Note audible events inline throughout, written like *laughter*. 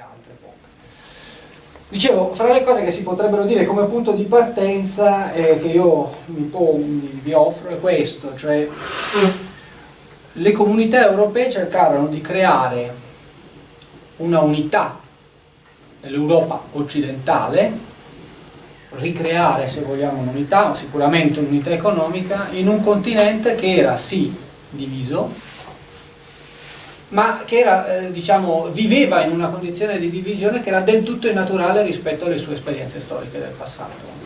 altre poche. Dicevo, fra le cose che si potrebbero dire come punto di partenza eh, che io mi, vi offro è questo, cioè *clears throat* le comunità europee cercarono di creare una unità nell'Europa occidentale, ricreare se vogliamo un'unità, sicuramente un'unità economica, in un continente che era sì diviso, ma che era, eh, diciamo, viveva in una condizione di divisione che era del tutto innaturale rispetto alle sue esperienze storiche del passato.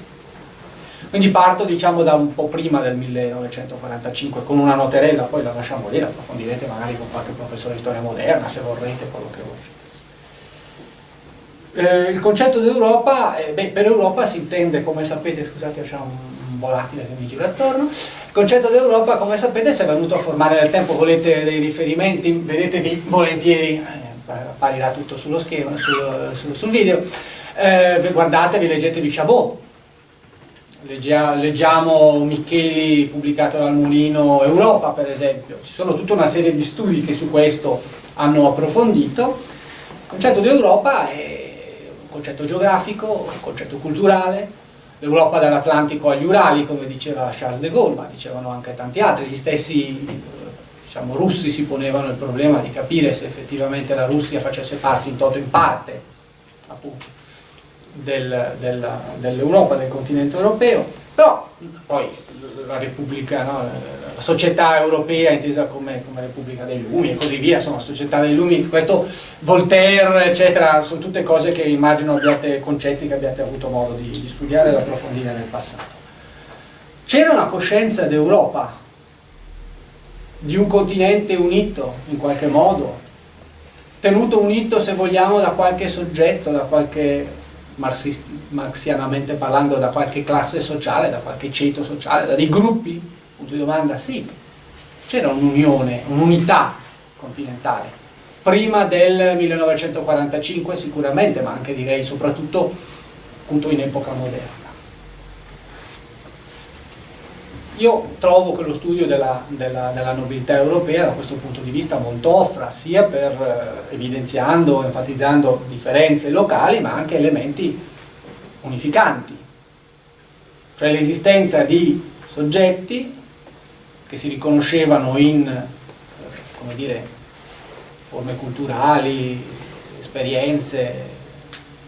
Quindi parto diciamo, da un po' prima del 1945 con una noterella, poi la lasciamo lì, la approfondirete magari con qualche professore di storia moderna se vorrete, quello che volete. Eh, il concetto d'Europa, eh, per Europa si intende, come sapete, scusate, c'è un, un volatile che mi gira attorno, il concetto d'Europa, come sapete, si è venuto a formare nel tempo, volete dei riferimenti, vedetevi volentieri, eh, apparirà tutto sullo schema, sul, sul, sul video, eh, guardatevi, leggetevi Chabot, Leggia, leggiamo Micheli pubblicato dal Mulino Europa per esempio, ci sono tutta una serie di studi che su questo hanno approfondito. Il concetto di Europa è un concetto geografico, un concetto culturale, l'Europa dall'Atlantico agli Urali, come diceva Charles de Gaulle, ma dicevano anche tanti altri, gli stessi diciamo, russi si ponevano il problema di capire se effettivamente la Russia facesse parte in toto in parte, appunto, del, dell'Europa, del continente europeo, però poi la Repubblica, no, la società europea intesa come, come, Repubblica dei Lumi e così via, insomma, società dei Lumi, questo Voltaire, eccetera, sono tutte cose che immagino abbiate, concetti che abbiate avuto modo di, di studiare e approfondire nel passato. C'era una coscienza d'Europa, di un continente unito in qualche modo, tenuto unito se vogliamo da qualche soggetto, da qualche marxianamente parlando da qualche classe sociale, da qualche ceto sociale, da dei gruppi? Punto di domanda, sì. C'era un'unione, un'unità continentale. Prima del 1945 sicuramente, ma anche direi soprattutto appunto in epoca moderna. Io trovo che lo studio della, della, della, nobiltà europea da questo punto di vista molto offra, sia per eh, evidenziando, enfatizzando differenze locali, ma anche elementi unificanti. Cioè l'esistenza di soggetti che si riconoscevano in, come dire, forme culturali, esperienze,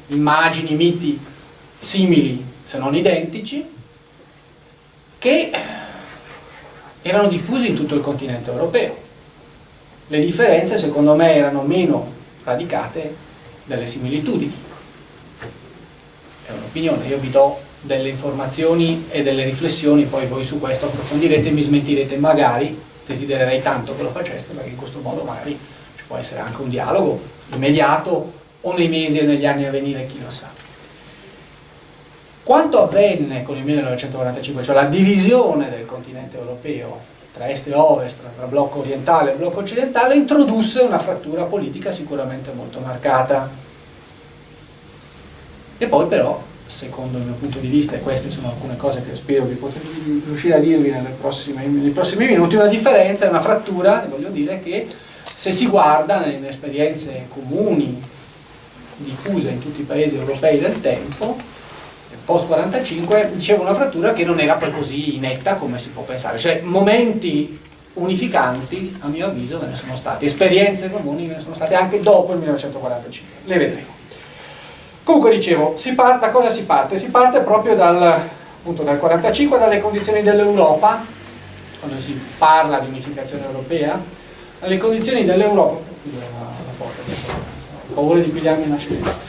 immagini, miti simili se non identici, che erano diffusi in tutto il continente europeo. Le differenze secondo me erano meno radicate delle similitudini. È un'opinione, io vi do delle informazioni e delle riflessioni, poi voi su questo approfondirete e mi smentirete magari, desidererei tanto che lo faceste, perché in questo modo magari ci può essere anche un dialogo immediato o nei mesi e negli anni a venire, chi lo sa. Quanto avvenne con il 1945, cioè la divisione del continente europeo tra est e ovest, tra blocco orientale e blocco occidentale, introdusse una frattura politica sicuramente molto marcata. E poi però, secondo il mio punto di vista, e queste sono alcune cose che spero di poter riuscire a dirvi prossime, nei prossimi minuti, una differenza, una frattura, voglio dire, che se si guarda nelle esperienze comuni diffuse in tutti i paesi europei del tempo, post 45 dicevo una frattura che non era poi così netta come si può pensare. Cioè momenti unificanti a mio avviso ve ne sono stati esperienze comuni ve ne sono state anche dopo il 1945 le vedremo. Comunque dicevo si parte, cosa si parte? si parte proprio dal, appunto, dal 45 dalle condizioni dell'Europa quando si parla di unificazione europea alle condizioni dell'Europa ho paura di pigliarmi una scena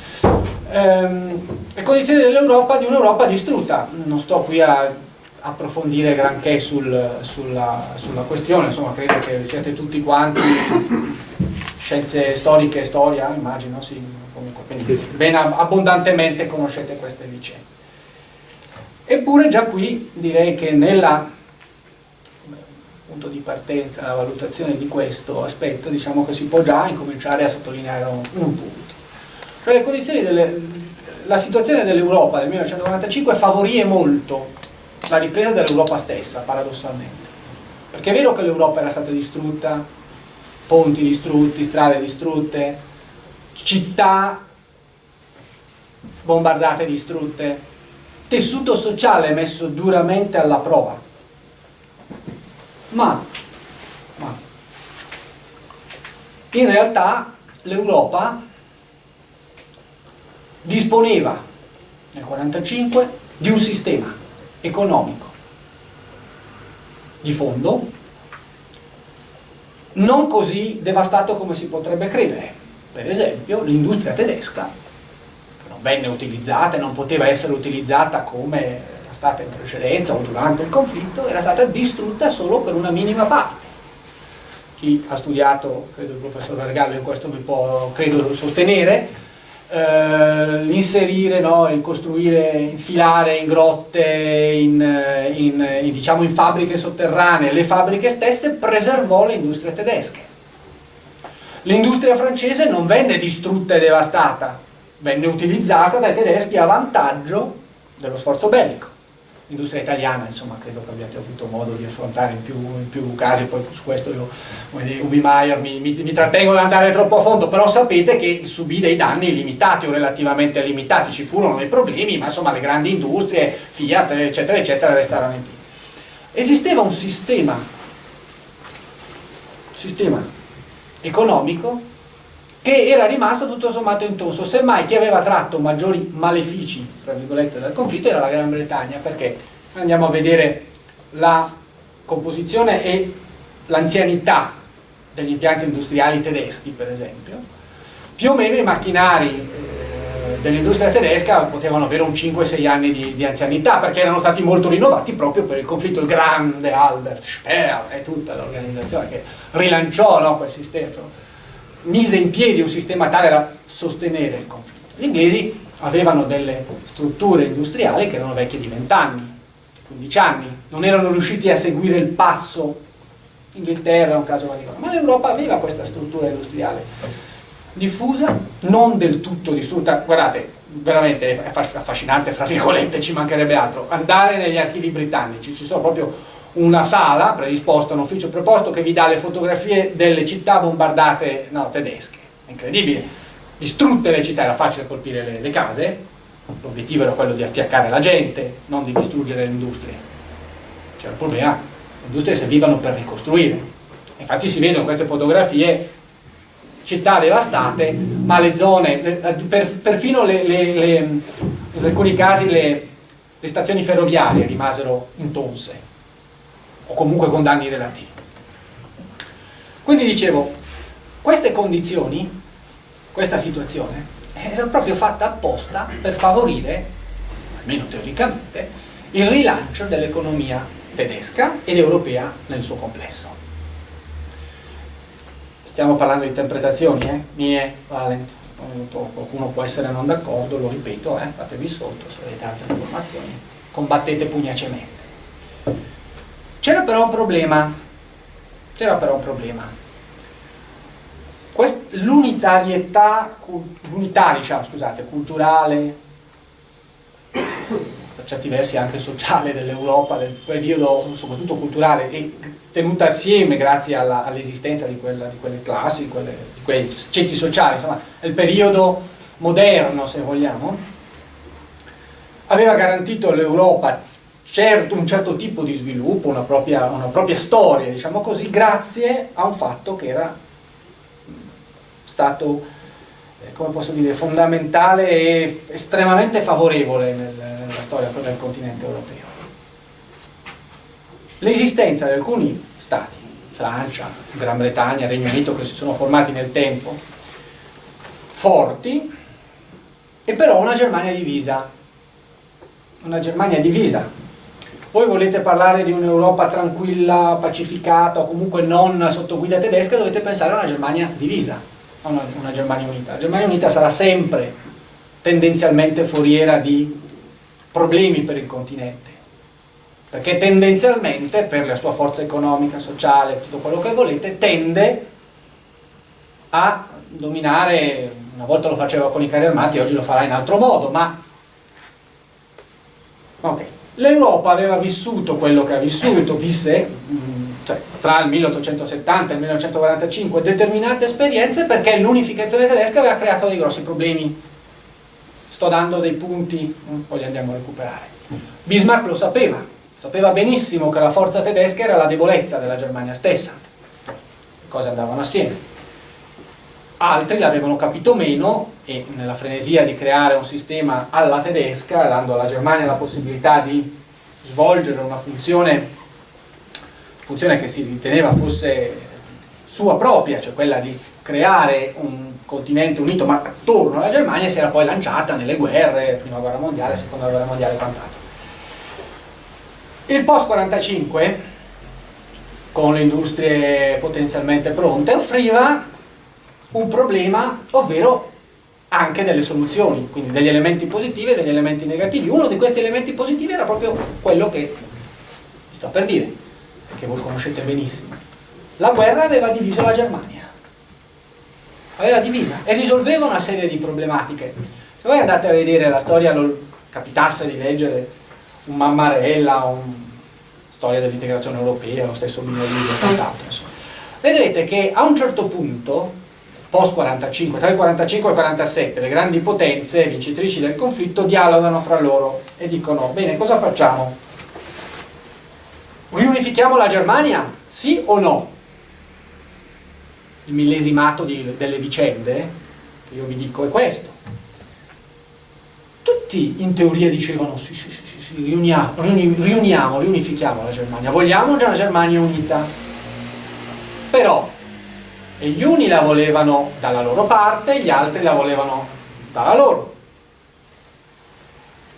ehm, le condizioni dell'Europa di un'Europa distrutta. Non sto qui a approfondire granché sul, sulla, sulla, questione, insomma credo che siete tutti quanti scienze storiche e storia, immagino, sì, comunque, quindi ben abbondantemente conoscete queste vicende. Eppure già qui direi che nella punto di partenza, la valutazione di questo aspetto, diciamo che si può già incominciare a sottolineare un, un punto. Cioè le condizioni delle, la situazione dell'Europa del 1995 favorì molto la ripresa dell'Europa stessa, paradossalmente. Perché è vero che l'Europa era stata distrutta, ponti distrutti, strade distrutte, città bombardate e distrutte, tessuto sociale messo duramente alla prova. Ma, ma in realtà l'Europa disponeva nel 1945 di un sistema economico di fondo non così devastato come si potrebbe credere. Per esempio l'industria tedesca non venne utilizzata e non poteva essere utilizzata come era stata in precedenza o durante il conflitto, era stata distrutta solo per una minima parte. Chi ha studiato, credo il professor Vergallo in questo mi può, credo, sostenere, eh, l'inserire, no, il costruire, infilare in grotte, in, eh, in, in, diciamo in fabbriche sotterranee, le fabbriche stesse preservò le industrie tedesche. L'industria francese non venne distrutta e devastata, venne utilizzata dai tedeschi a vantaggio dello sforzo bellico. L'industria italiana, insomma, credo che abbiate avuto modo di affrontare in più, in più casi, poi su questo io, Ubi Maier, mi, mi, mi trattengo ad andare troppo a fondo, però sapete che subì dei danni limitati o relativamente limitati, ci furono dei problemi, ma insomma le grandi industrie, Fiat, eccetera, eccetera, restarono in piedi. Esisteva un sistema, sistema economico che era rimasto tutto sommato intonso, semmai chi aveva tratto maggiori malefici, fra virgolette, dal conflitto era la Gran Bretagna, perché andiamo a vedere la composizione e l'anzianità degli impianti industriali tedeschi, per esempio, più o meno i macchinari eh, dell'industria tedesca potevano avere un 5-6 anni di, di, anzianità, perché erano stati molto rinnovati proprio per il conflitto, il grande Albert Speer e tutta l'organizzazione che rilanciò no, quel sistema mise in piedi un sistema tale da sostenere il conflitto. Gli inglesi avevano delle strutture industriali che erano vecchie di 20 anni, 15 anni, non erano riusciti a seguire il passo. Inghilterra è un caso particolare, ma l'Europa aveva questa struttura industriale diffusa, non del tutto distrutta, guardate, veramente è affascinante, fra virgolette ci mancherebbe altro, andare negli archivi britannici, ci sono proprio una sala predisposta, un ufficio preposto che vi dà le fotografie delle città bombardate no, tedesche. Incredibile. Distrutte le città, era facile colpire le, le case, l'obiettivo era quello di affiaccare la gente, non di distruggere le industrie. C'era il problema, le industrie servivano per ricostruire. Infatti si vedono queste fotografie città devastate, ma le zone, per, perfino le, le, le, in alcuni casi le, le stazioni ferroviarie rimasero intonse o comunque con danni relativi. Quindi dicevo, queste condizioni, questa situazione, era proprio fatta apposta per favorire, almeno teoricamente, il rilancio dell'economia tedesca ed europea nel suo complesso. Stiamo parlando di interpretazioni, eh? mie, Valent, qualcuno può essere non d'accordo, lo ripeto, eh? fatevi sotto se avete altre informazioni, combattete pugnacemente. C'era però un problema, c'era però un problema. L'unitarietà, l'unità diciamo, scusate, culturale, per certi versi anche sociale dell'Europa, del periodo soprattutto culturale, e tenuta assieme grazie all'esistenza all di, di, quelle classi, di, quelle, di quei ceti sociali, insomma, il periodo moderno se vogliamo, aveva garantito all'Europa certo, un certo tipo di sviluppo, una propria, una propria storia, diciamo così, grazie a un fatto che era stato, eh, come posso dire, fondamentale e estremamente favorevole nel, nella storia del continente europeo. L'esistenza di alcuni stati, Francia, Gran Bretagna, Regno Unito, che si sono formati nel tempo, forti, e però una Germania divisa. Una Germania divisa voi volete parlare di un'Europa tranquilla, pacificata o comunque non sotto guida tedesca, dovete pensare a una Germania divisa, a una, una Germania unita. La Germania unita sarà sempre tendenzialmente foriera di problemi per il continente, perché tendenzialmente, per la sua forza economica, sociale, tutto quello che volete, tende a dominare, una volta lo faceva con i carri armati, oggi lo farà in altro modo, ma ok, L'Europa aveva vissuto quello che ha vissuto, visse, cioè tra il 1870 e il 1945 determinate esperienze perché l'unificazione tedesca aveva creato dei grossi problemi. Sto dando dei punti, poi li andiamo a recuperare. Bismarck lo sapeva, sapeva benissimo che la forza tedesca era la debolezza della Germania stessa. Le cose andavano assieme. Altri l'avevano capito meno e nella frenesia di creare un sistema alla tedesca, dando alla Germania la possibilità di svolgere una funzione funzione che si riteneva fosse sua propria, cioè quella di creare un continente unito ma attorno alla Germania si era poi lanciata nelle guerre, prima guerra mondiale, seconda guerra mondiale e quant'altro. Il post 45 con le industrie potenzialmente pronte offriva un problema, ovvero anche delle soluzioni, quindi degli elementi positivi e degli elementi negativi. Uno di questi elementi positivi era proprio quello che sto per dire, che voi conoscete benissimo. La guerra aveva diviso la Germania, aveva divisa e risolveva una serie di problematiche. Se voi andate a vedere la storia, lo capitasse di leggere un Mammarella, un storia dell'integrazione europea, lo stesso Minolini e quant'altro, vedrete che a un certo punto, post 45, tra il 45 e il 47, le grandi potenze vincitrici del conflitto dialogano fra loro e dicono, bene, cosa facciamo? Riunifichiamo la Germania? Sì o no? Il millesimato di, delle vicende, che io vi dico, è questo. Tutti in teoria dicevano sì, sì, sì, sì, sì riuniamo, riuniamo, riunifichiamo la Germania. Vogliamo già una Germania unita? Però, e gli uni la volevano dalla loro parte, gli altri la volevano dalla loro.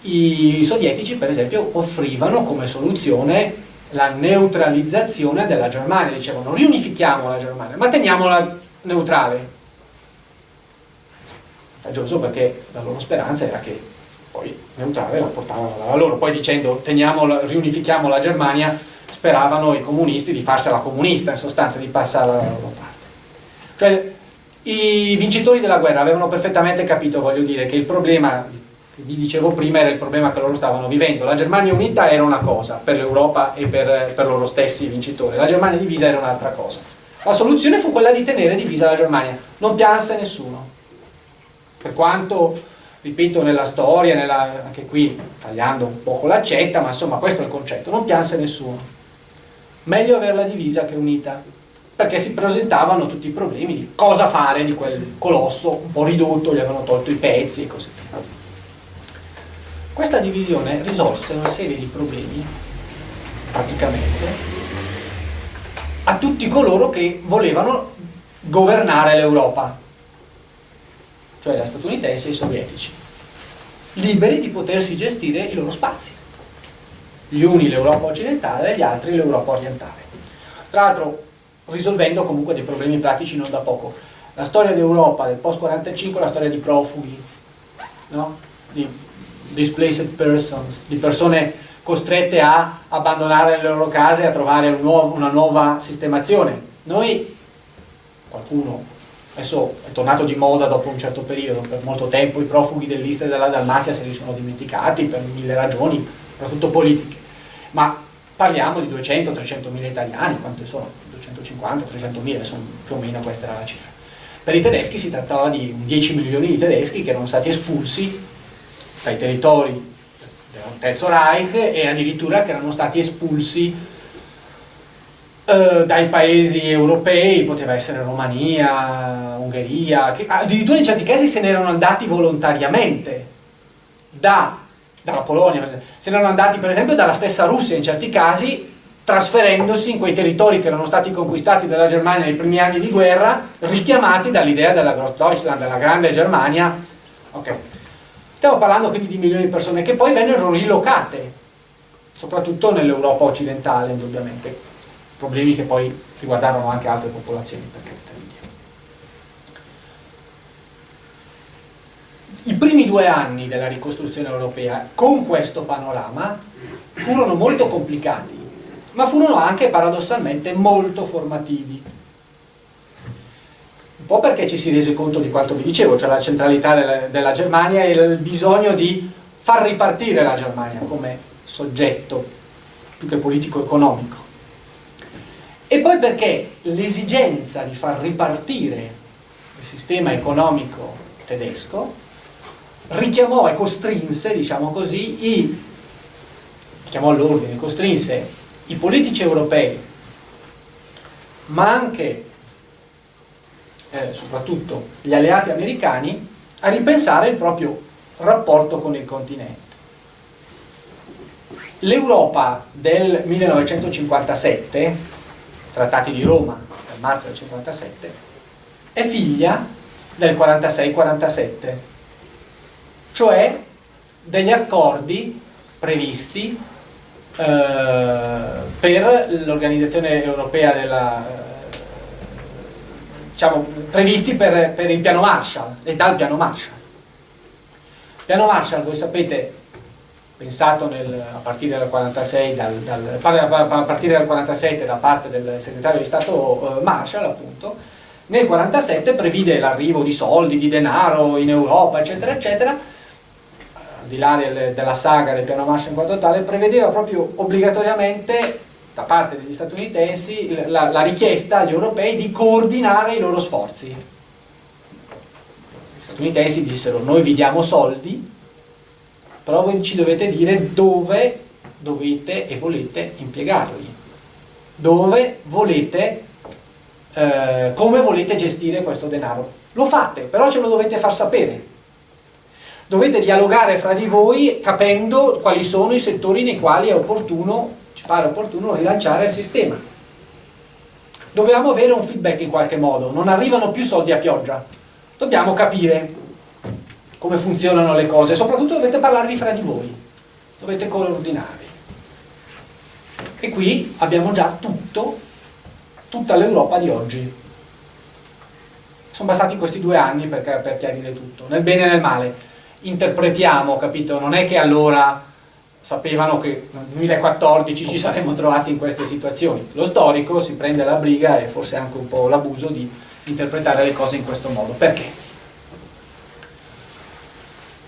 I sovietici, per esempio, offrivano come soluzione la neutralizzazione della Germania, dicevano riunifichiamo la Germania, ma teniamola neutrale. Vantaggioso perché la loro speranza era che poi neutrale la portavano dalla loro, poi dicendo teniamola, riunifichiamo la Germania speravano i comunisti di farsela comunista, in sostanza di passare alla loro parte. Cioè i vincitori della guerra avevano perfettamente capito, voglio dire, che il problema vi dicevo prima era il problema che loro stavano vivendo. La Germania unita era una cosa per l'Europa e per, per, loro stessi vincitori, la Germania divisa era un'altra cosa. La soluzione fu quella di tenere divisa la Germania, non pianse nessuno. Per quanto, ripeto, nella storia, nella, anche qui tagliando un po' l'accetta, ma insomma questo è il concetto, non pianse nessuno. Meglio averla divisa che unita, perché si presentavano tutti i problemi di cosa fare di quel colosso un po' ridotto, gli avevano tolto i pezzi e così via. Questa divisione risolse una serie di problemi, praticamente, a tutti coloro che volevano governare l'Europa, cioè gli statunitensi e i sovietici, liberi di potersi gestire i loro spazi. Gli uni l'Europa occidentale e gli altri l'Europa orientale. Tra l'altro risolvendo comunque dei problemi pratici non da poco. La storia d'Europa del post-45 è la storia di profughi, no? di displaced persons, di persone costrette a abbandonare le loro case e a trovare un nuovo, una nuova sistemazione. Noi, qualcuno, adesso è tornato di moda dopo un certo periodo, per molto tempo i profughi dell'Istria e della Dalmazia se li sono dimenticati per mille ragioni, soprattutto politiche, ma parliamo di 200-300 mila italiani, quante sono? 250-300 mila, più o meno questa era la cifra. Per i tedeschi si trattava di 10 milioni di tedeschi che erano stati espulsi dai territori del Terzo Reich e addirittura che erano stati espulsi eh, dai paesi europei, poteva essere Romania, Ungheria, che addirittura in certi casi se ne erano andati volontariamente da, dalla Polonia, se ne erano andati per esempio dalla stessa Russia in certi casi trasferendosi in quei territori che erano stati conquistati dalla Germania nei primi anni di guerra, richiamati dall'idea della Großdeutschland, della grande Germania. Okay. Stiamo parlando quindi di milioni di persone che poi vennero rilocate, soprattutto nell'Europa occidentale, indubbiamente. Problemi che poi riguardarono anche altre popolazioni, per carità di Dio. I primi due anni della ricostruzione europea, con questo panorama, furono molto complicati, ma furono anche paradossalmente molto formativi po' perché ci si rese conto di quanto vi dicevo, cioè la centralità della, della Germania e il bisogno di far ripartire la Germania come soggetto più che politico-economico. e poi perché l'esigenza di far ripartire il sistema economico tedesco richiamò e costrinse, diciamo così, i, richiamò all'ordine, costrinse i politici europei, ma anche, eh, soprattutto, gli alleati americani, a ripensare il proprio rapporto con il continente. L'Europa del 1957 trattati di Roma nel marzo del 57, è figlia del 46-47, cioè degli accordi previsti per l'organizzazione europea della eh, diciamo, previsti per, per, il piano Marshall e dal piano Marshall. Il piano Marshall, voi sapete, pensato nel, a partire dal 46 dal, dal, a partire dal 47 da parte del segretario di Stato eh, Marshall appunto nel 47 previde l'arrivo di soldi, di denaro in Europa eccetera eccetera di là del, della saga del piano Marshall in quanto tale prevedeva proprio obbligatoriamente da parte degli statunitensi la, la richiesta agli europei di coordinare i loro sforzi gli statunitensi dissero noi vi diamo soldi però voi ci dovete dire dove dovete e volete impiegarli, dove volete, eh, come volete gestire questo denaro. Lo fate, però ce lo dovete far sapere. Dovete dialogare fra di voi capendo quali sono i settori nei quali è opportuno, ci pare opportuno rilanciare il sistema. Dobbiamo avere un feedback in qualche modo, non arrivano più soldi a pioggia. Dobbiamo capire come funzionano le cose, soprattutto dovete parlarvi fra di voi, dovete coordinarvi. E qui abbiamo già tutto, tutta l'Europa di oggi. Sono bastati questi due anni per, per chiarire tutto, nel bene e nel male. Interpretiamo, capito? Non è che allora sapevano che nel 2014 ci saremmo trovati in queste situazioni. Lo storico si prende la briga e forse anche un po' l'abuso di interpretare le cose in questo modo. Perché?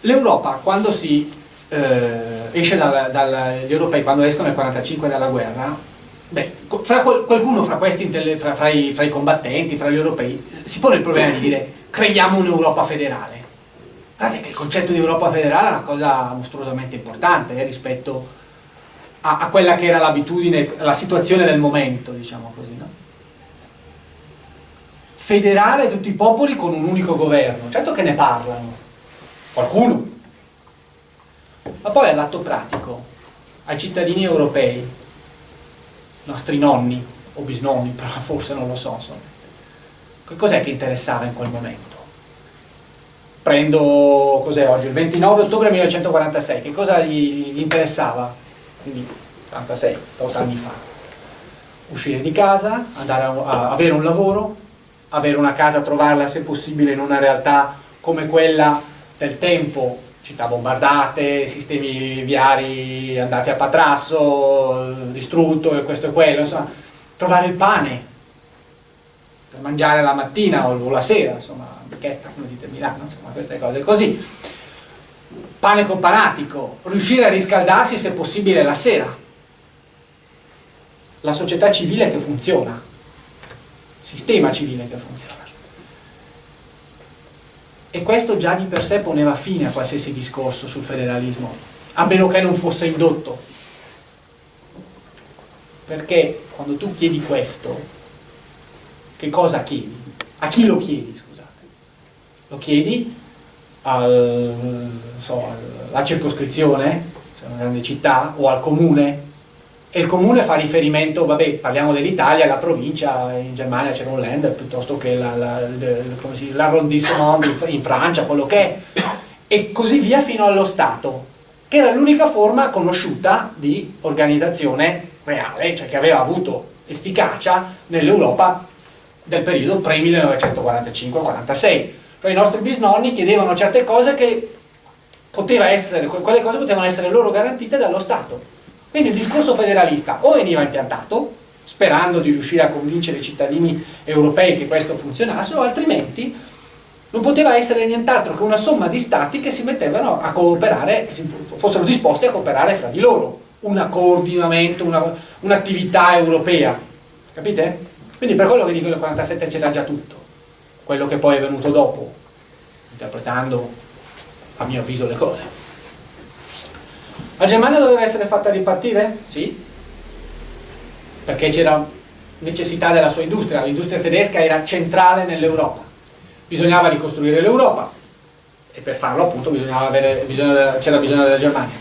L'Europa quando si eh, esce dal, dal, gli europei quando escono nel 45 dalla guerra beh, fra qualcuno fra questi fra, fra, i, fra, i, combattenti, fra gli europei si pone il problema di dire creiamo un'Europa federale guardate che il concetto di Europa federale è una cosa mostruosamente importante eh, rispetto a, a, quella che era l'abitudine, la situazione del momento diciamo così no? federale tutti i popoli con un unico governo certo che ne parlano qualcuno. Ma poi all'atto pratico, ai cittadini europei, nostri nonni o bisnonni, *laughs* però forse non lo so, che cos'è che interessava in quel momento? Prendo, cos'è oggi, il 29 ottobre 1946, che cosa gli, gli interessava? Quindi 46, 8 anni fa. Uscire di casa, andare a, a avere un lavoro, avere una casa, trovarla se possibile in una realtà come quella del tempo, città bombardate, sistemi viari andati a patrasso, distrutto e questo e quello, insomma, trovare il pane per mangiare la mattina o la sera, insomma, bicchetta, come dite Milano, insomma, queste cose così. Pane companatico, riuscire a riscaldarsi se possibile la sera. La società civile che funziona, sistema civile che funziona. E questo già di per sé poneva fine a qualsiasi discorso sul federalismo, a meno che non fosse indotto. Perché quando tu chiedi questo, che cosa chiedi? A chi lo chiedi? Lo chiedi al, so, alla circoscrizione, se è una grande città, o al comune, e il comune fa riferimento, vabbè, parliamo dell'Italia, la provincia, in Germania c'era un land, piuttosto che l'arrondissement in Francia, quello che è, e così via fino allo Stato, che era l'unica forma conosciuta di organizzazione reale, cioè che aveva avuto efficacia nell'Europa del periodo pre-1945-46. Cioè i nostri bisnonni chiedevano certe cose che poteva essere, quelle cose potevano essere loro garantite dallo Stato quindi il discorso federalista o veniva impiantato, sperando di riuscire a convincere i cittadini europei che questo funzionasse, o altrimenti non poteva essere nient'altro che una somma di stati che si mettevano a cooperare, che fossero disposti a cooperare fra di loro, un coordinamento, un'attività un europea. Capite? Quindi per quello che dico nel 47 c'era già tutto, quello che poi è venuto dopo, interpretando a mio avviso le cose. La Germania doveva essere fatta ripartire? Sì, perché c'era necessità della sua industria, l'industria tedesca era centrale nell'Europa, bisognava ricostruire l'Europa e per farlo appunto c'era bisogno della Germania.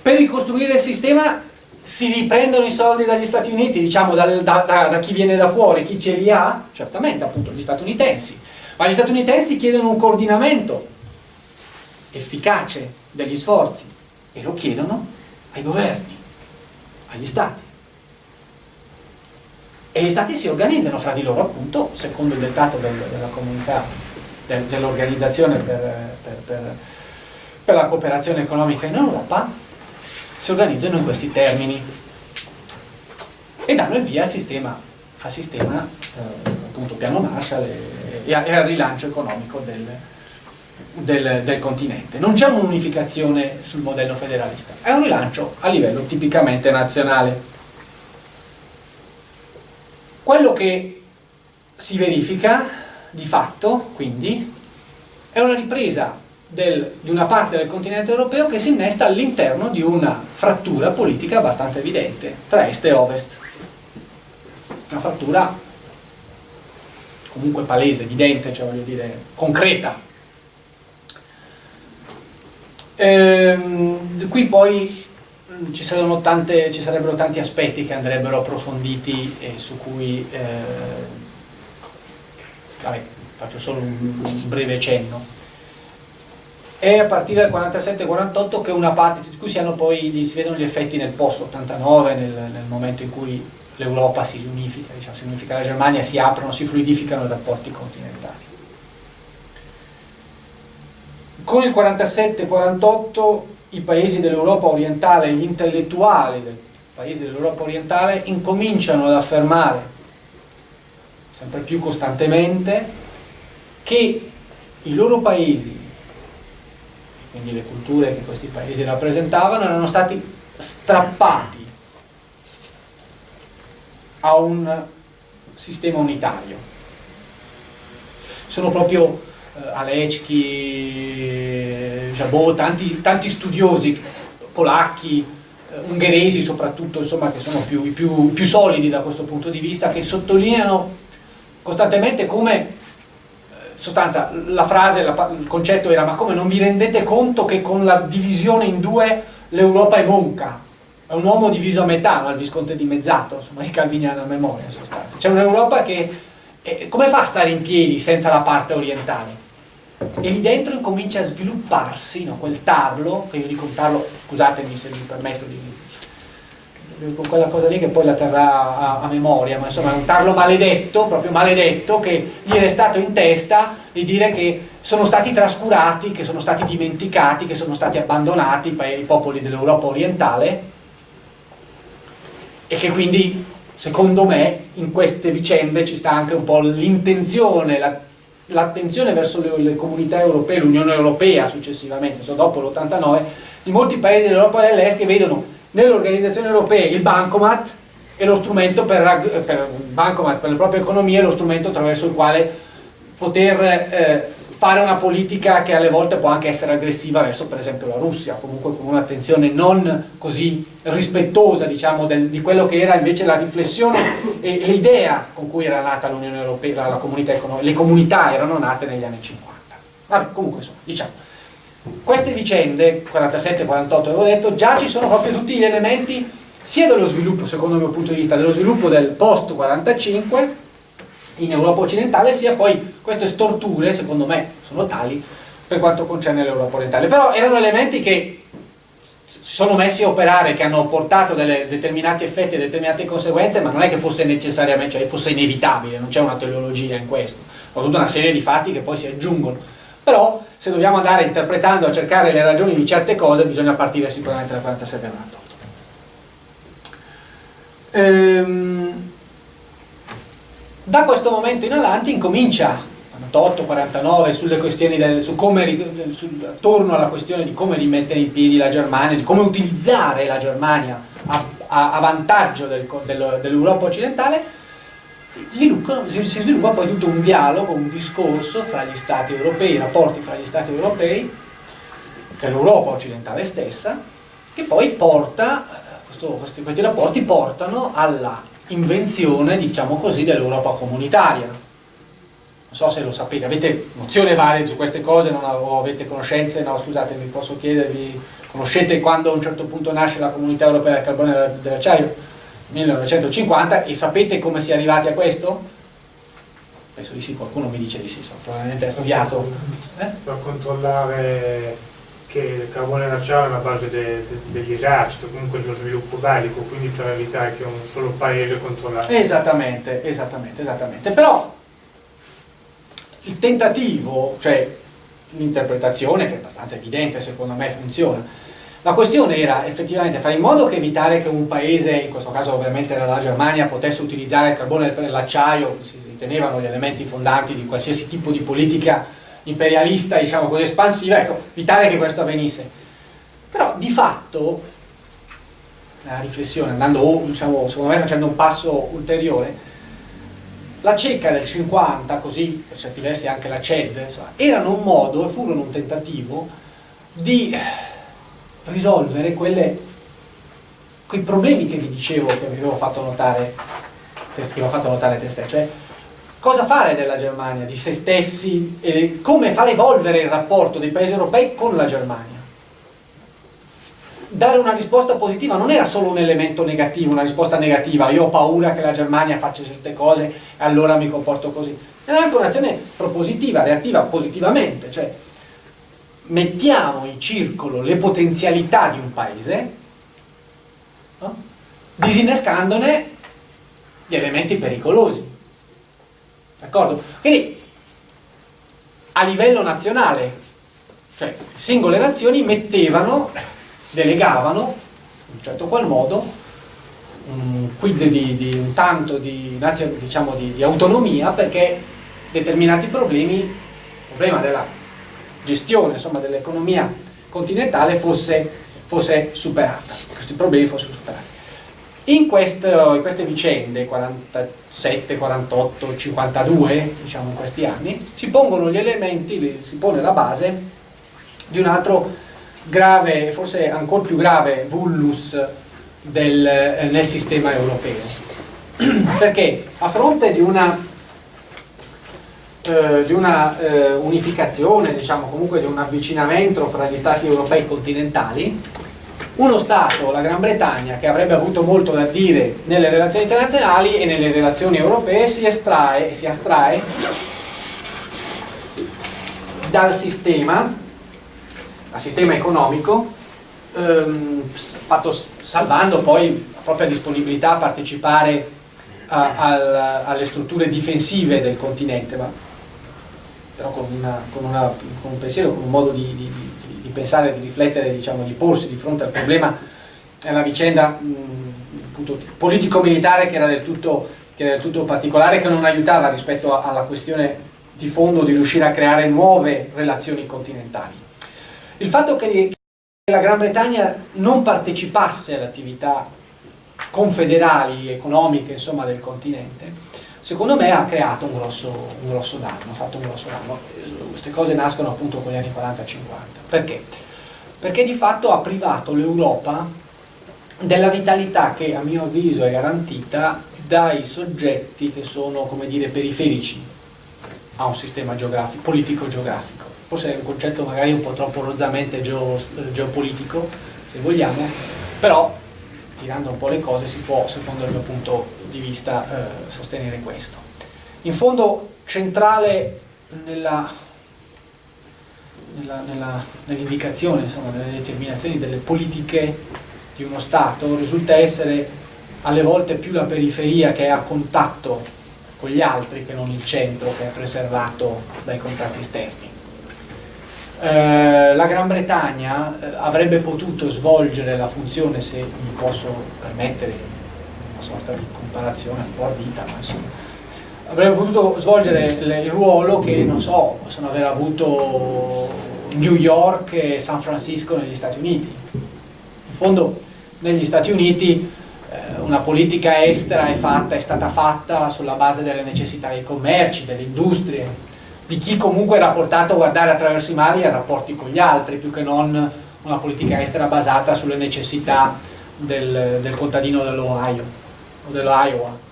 Per ricostruire il sistema si riprendono i soldi dagli Stati Uniti, diciamo da, da, da, da chi viene da fuori, chi ce li ha? Certamente appunto gli statunitensi, ma gli statunitensi chiedono un coordinamento efficace degli sforzi e lo chiedono ai governi, agli stati e gli stati si organizzano fra di loro appunto secondo il dettato del, della comunità del, dell'organizzazione per, per, per, per, la cooperazione economica in Europa si organizzano in questi termini e danno il via al sistema, al sistema eh, appunto piano Marshall e, e, al rilancio economico del, del, del continente. Non c'è un'unificazione sul modello federalista, è un rilancio a livello tipicamente nazionale. Quello che si verifica di fatto, quindi, è una ripresa del, di una parte del continente europeo che si innesta all'interno di una frattura politica abbastanza evidente tra est e ovest. Una frattura comunque palese, evidente, cioè voglio dire, concreta. Ehm, qui poi ci, tante, ci, sarebbero tanti aspetti che andrebbero approfonditi e su cui eh, vabbè, faccio solo un, breve cenno è a partire dal 47-48 che una parte di cui si, poi, si vedono gli effetti nel post 89 nel, nel momento in cui l'Europa si riunifica, diciamo, si unifica la Germania, si aprono, si fluidificano i rapporti continentali. Con il 47-48 i paesi dell'Europa orientale, gli intellettuali dei paesi dell'Europa orientale incominciano ad affermare sempre più costantemente che i loro paesi, quindi le culture che questi paesi rappresentavano, erano stati strappati a un sistema unitario. Sono proprio eh, Alecki, Jabot, tanti, tanti studiosi polacchi, eh, ungheresi soprattutto, insomma, che sono più, più, più solidi da questo punto di vista, che sottolineano costantemente come eh, sostanza, la frase, la, il concetto era ma come non vi rendete conto che con la divisione in due l'Europa è monca? È un uomo diviso a metà, no? il Visconte dimezzato, insomma, i calviniani a memoria in sostanza. C'è un'Europa che eh, come fa a stare in piedi senza la parte orientale? e lì dentro incomincia a svilupparsi no, quel tarlo, che io dico tarlo, scusatemi se mi permetto di, con quella cosa lì che poi la terrà a, a, memoria, ma insomma è un tarlo maledetto, proprio maledetto, che gli è restato in testa di dire che sono stati trascurati, che sono stati dimenticati, che sono stati abbandonati i popoli dell'Europa orientale e che quindi secondo me in queste vicende ci sta anche un po' l'intenzione, la l'attenzione verso le, le, comunità europee, l'Unione Europea successivamente, so, dopo l'89, di molti paesi dell'Europa dell'Est che vedono nell'organizzazione europea il bancomat e lo strumento per, per, bancomat per le proprie economie, lo strumento attraverso il quale poter eh, fare una politica che alle volte può anche essere aggressiva verso per esempio la Russia, comunque con un'attenzione non così rispettosa diciamo, del, di quello che era invece la riflessione e l'idea con cui era nata l'Unione Europea, la, la comunità le comunità erano nate negli anni 50. Vabbè, comunque insomma, diciamo, queste vicende, 47-48 avevo detto, già ci sono proprio tutti gli elementi sia dello sviluppo, secondo il mio punto di vista, dello sviluppo del post 45 in Europa occidentale, sia poi queste storture, secondo me, sono tali per quanto concerne l'Europa orientale. Però erano elementi che si sono messi a operare, che hanno portato determinati effetti e determinate conseguenze, ma non è che fosse necessariamente, cioè fosse inevitabile, non c'è una teleologia in questo, ho tutta una serie di fatti che poi si aggiungono. Però se dobbiamo andare interpretando a cercare le ragioni di certe cose, bisogna partire sicuramente da 47 e 48. Ehm, da questo momento in avanti incomincia 48-49 sulle questioni del, su come, sul, attorno alla questione di come rimettere in piedi la Germania, di come utilizzare la Germania a, a, a vantaggio del, del, dell'Europa occidentale, si, sviluppa poi tutto un dialogo, un discorso fra gli stati europei, i rapporti fra gli stati europei, e l'Europa occidentale stessa, che poi porta, questo, questi, questi rapporti portano alla invenzione, diciamo così, dell'Europa comunitaria. Non so se lo sapete, avete nozione varie su queste cose, non avete conoscenze, no scusate, mi posso chiedervi, conoscete quando a un certo punto nasce la comunità europea del carbone e dell'acciaio? 1950 e sapete come si è arrivati a questo? Penso di sì, qualcuno mi dice di sì, sono probabilmente studiato. Eh? Per controllare che il carbone l'acciaio è la base de, de, degli eserciti, comunque dello sviluppo bellico, quindi per evitare che un solo paese controlli. Esattamente, esattamente, esattamente. Però il tentativo, cioè l'interpretazione che è abbastanza evidente, secondo me funziona, la questione era effettivamente fare in modo che evitare che un paese, in questo caso ovviamente era la Germania, potesse utilizzare il carbone e l'acciaio, si ritenevano gli elementi fondanti di qualsiasi tipo di politica imperialista, diciamo così, espansiva, ecco, evitare che questo avvenisse. Però di fatto, nella riflessione, andando, diciamo, secondo me facendo un passo ulteriore, la cieca del 50, così per certi versi anche la CED, insomma, erano un modo e furono un tentativo di risolvere quelle, quei problemi che vi dicevo, che vi avevo fatto notare, che avevo fatto notare te cioè cosa fare della Germania, di se stessi, e come far evolvere il rapporto dei paesi europei con la Germania. Dare una risposta positiva non era solo un elemento negativo, una risposta negativa, io ho paura che la Germania faccia certe cose e allora mi comporto così. Era anche un'azione propositiva, reattiva positivamente, cioè mettiamo in circolo le potenzialità di un paese, no? disinnescandone gli elementi pericolosi. D'accordo? Quindi a livello nazionale, cioè singole nazioni mettevano, delegavano, in un certo qual modo, un quid di, di un tanto di, diciamo, di, di autonomia perché determinati problemi, il problema della gestione dell'economia continentale fosse, fosse, superata, questi problemi fossero superati. In, questo, in queste vicende, 47, 48, 52, diciamo in questi anni, si pongono gli elementi, si pone la base di un altro grave, forse ancora più grave, vulnus del, eh, nel sistema europeo. *clears throat* Perché a fronte di una eh, di una eh, unificazione, diciamo comunque di un avvicinamento fra gli stati europei continentali, uno Stato, la Gran Bretagna, che avrebbe avuto molto da dire nelle relazioni internazionali e nelle relazioni europee, si estrae, si astrae dal sistema, dal sistema economico, ehm, fatto, salvando poi la propria disponibilità a partecipare a, a, alle strutture difensive del continente, ma però con, una, con, una, con, un pensiero, con un modo di, di, di pensare, di riflettere, diciamo, di porsi di fronte al problema, è una vicenda politico-militare che, che, era del tutto particolare, che non aiutava rispetto alla questione di fondo di riuscire a creare nuove relazioni continentali. Il fatto che la Gran Bretagna non partecipasse alle attività confederali, economiche, insomma, del continente, secondo me ha creato un grosso, un grosso danno, ha fatto un grosso danno. Queste cose nascono appunto con gli anni 40-50. Perché? Perché di fatto ha privato l'Europa della vitalità che a mio avviso è garantita dai soggetti che sono, come dire, periferici a un sistema politico-geografico. Forse è un concetto magari un po' troppo rozzamente geo, geopolitico, se vogliamo, però tirando un po' le cose si può, secondo il mio punto di vista, eh, sostenere questo. In fondo centrale nell'indicazione, nell nelle determinazioni delle politiche di uno Stato risulta essere alle volte più la periferia che è a contatto con gli altri che non il centro che è preservato dai contatti esterni. Eh, la Gran Bretagna eh, avrebbe potuto svolgere la funzione, se mi posso permettere sorta di comparazione un po' ardita, ma insomma, avrebbe potuto svolgere il ruolo che, non so, possono aver avuto New York e San Francisco negli Stati Uniti. In fondo negli Stati Uniti eh, una politica estera è, fatta, è stata fatta sulla base delle necessità dei commerci, delle industrie, di chi comunque era portato a guardare attraverso i mari ai rapporti con gli altri, più che non una politica estera basata sulle necessità del, del contadino dell'Ohio o dell'Iowa.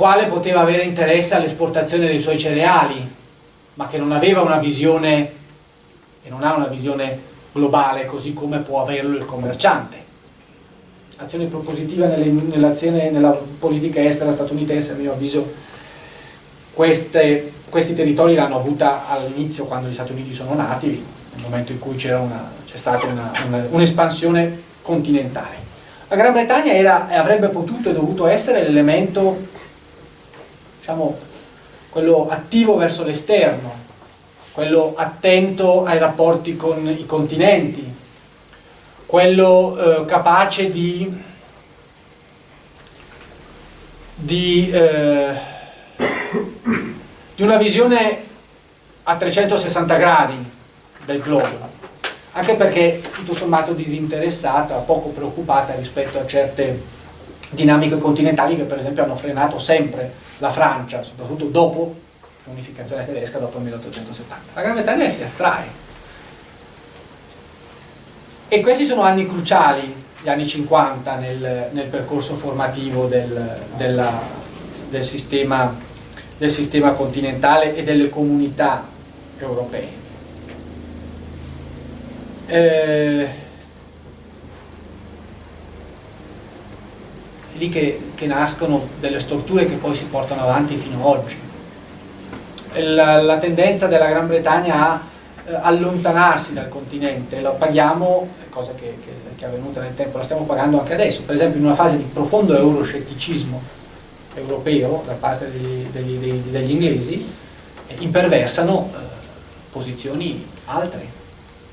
quale poteva avere interesse all'esportazione dei suoi cereali, ma che non aveva una visione e non ha una visione globale così come può averlo il commerciante. Azione propositiva nelle, nella politica estera statunitense, a mio avviso, queste, questi territori l'hanno avuta all'inizio quando gli Stati Uniti sono nati, nel momento in cui c'è stata un'espansione un continentale. La Gran Bretagna era, avrebbe potuto e dovuto essere l'elemento, diciamo, quello attivo verso l'esterno, quello attento ai rapporti con i continenti, quello eh, capace di, di, eh, di una visione a 360 gradi del globo, anche perché tutto sommato disinteressata, poco preoccupata rispetto a certe dinamiche continentali che per esempio hanno frenato sempre la Francia, soprattutto dopo l'unificazione tedesca dopo il 1870. La Gran Bretagna si astrae. E questi sono anni cruciali, gli anni 50, nel, nel percorso formativo del, della, del, sistema, del sistema continentale e delle comunità europee. Eh, è lì che, che nascono delle storture che poi si portano avanti fino ad oggi. La, la tendenza della Gran Bretagna a eh, allontanarsi dal continente, lo paghiamo, cosa che, che, che, è avvenuta nel tempo, la stiamo pagando anche adesso, per esempio in una fase di profondo euroscetticismo europeo da parte degli, degli, degli, degli inglesi, imperversano eh, posizioni altre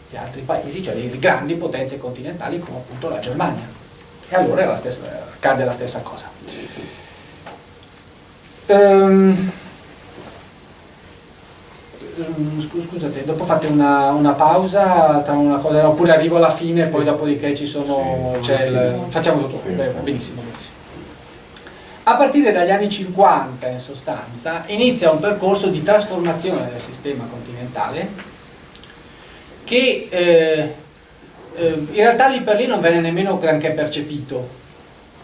di altri paesi, cioè di grandi potenze continentali come appunto la Germania. E allora la stessa, accade la stessa cosa. Um, scusate, dopo fate una, una, pausa tra una cosa, oppure arrivo alla fine e poi dopodiché ci sono, sì, il, facciamo tutto, sì. Beh, benissimo, benissimo. A partire dagli anni 50 in sostanza inizia un percorso di trasformazione del sistema continentale che eh, eh, in realtà lì per lì non venne nemmeno granché percepito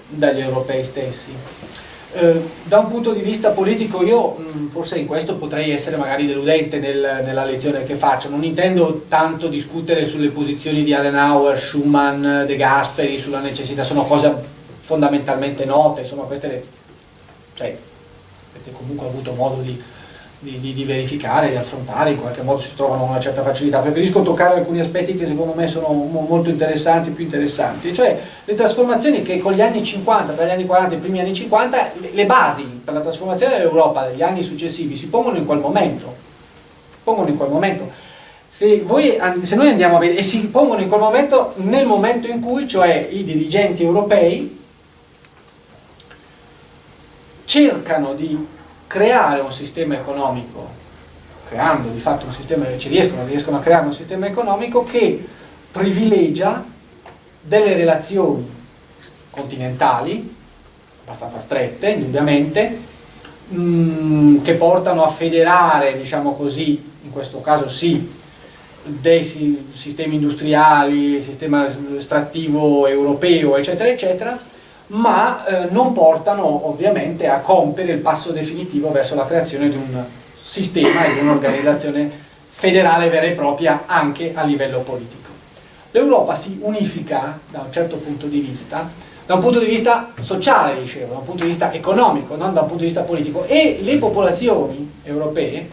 dagli europei stessi. Eh, da un punto di vista politico io mh, mm, forse in questo potrei essere magari deludente nel, nella lezione che faccio, non intendo tanto discutere sulle posizioni di Adenauer, Schumann, De Gasperi, sulla necessità, sono cose fondamentalmente note, insomma queste le, cioè, avete comunque avuto modo di di, di, di, verificare, di affrontare, in qualche modo si trovano una certa facilità. Preferisco toccare alcuni aspetti che secondo me sono molto interessanti, più interessanti, cioè le trasformazioni che con gli anni 50, tra gli anni 40 e i primi anni 50, le, le basi per la trasformazione dell'Europa degli anni successivi si pongono in quel momento. Pongono in quel momento. Se, voi, se noi andiamo a vedere, e si pongono in quel momento, nel momento in cui, cioè i dirigenti europei, cercano di creare un sistema economico, creando di fatto un sistema, ci riescono, riescono a creare un sistema economico che privilegia delle relazioni continentali, abbastanza strette indubbiamente, mm, che portano a federare, diciamo così, in questo caso sì, dei sistemi industriali, sistema estrattivo europeo, eccetera, eccetera, ma eh, non portano ovviamente a compiere il passo definitivo verso la creazione di un sistema e di un'organizzazione federale vera e propria anche a livello politico. L'Europa si unifica da un certo punto di vista, da un punto di vista sociale, dicevo, da un punto di vista economico, non da un punto di vista politico, e le popolazioni europee,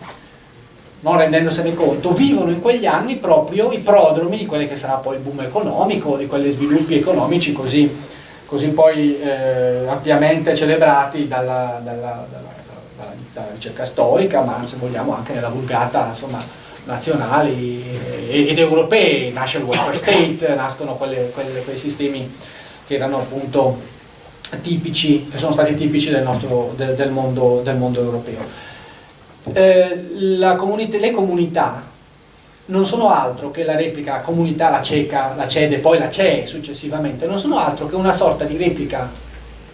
non rendendosene conto, vivono in quegli anni proprio i prodromi di quello che sarà poi il boom economico, di quegli sviluppi economici così così poi eh, ampiamente celebrati dalla, dalla, dalla, dalla, ricerca storica, ma se vogliamo anche nella vulgata insomma, nazionali ed europee, nasce il welfare state, nascono quelle, quelle, quei sistemi che erano appunto tipici, che sono stati tipici del, nostro, del, del, mondo, del mondo, europeo. Eh, comunità, le comunità non sono altro che la replica, comunità, la CECA, la CEDE, poi la CE successivamente, non sono altro che una sorta di replica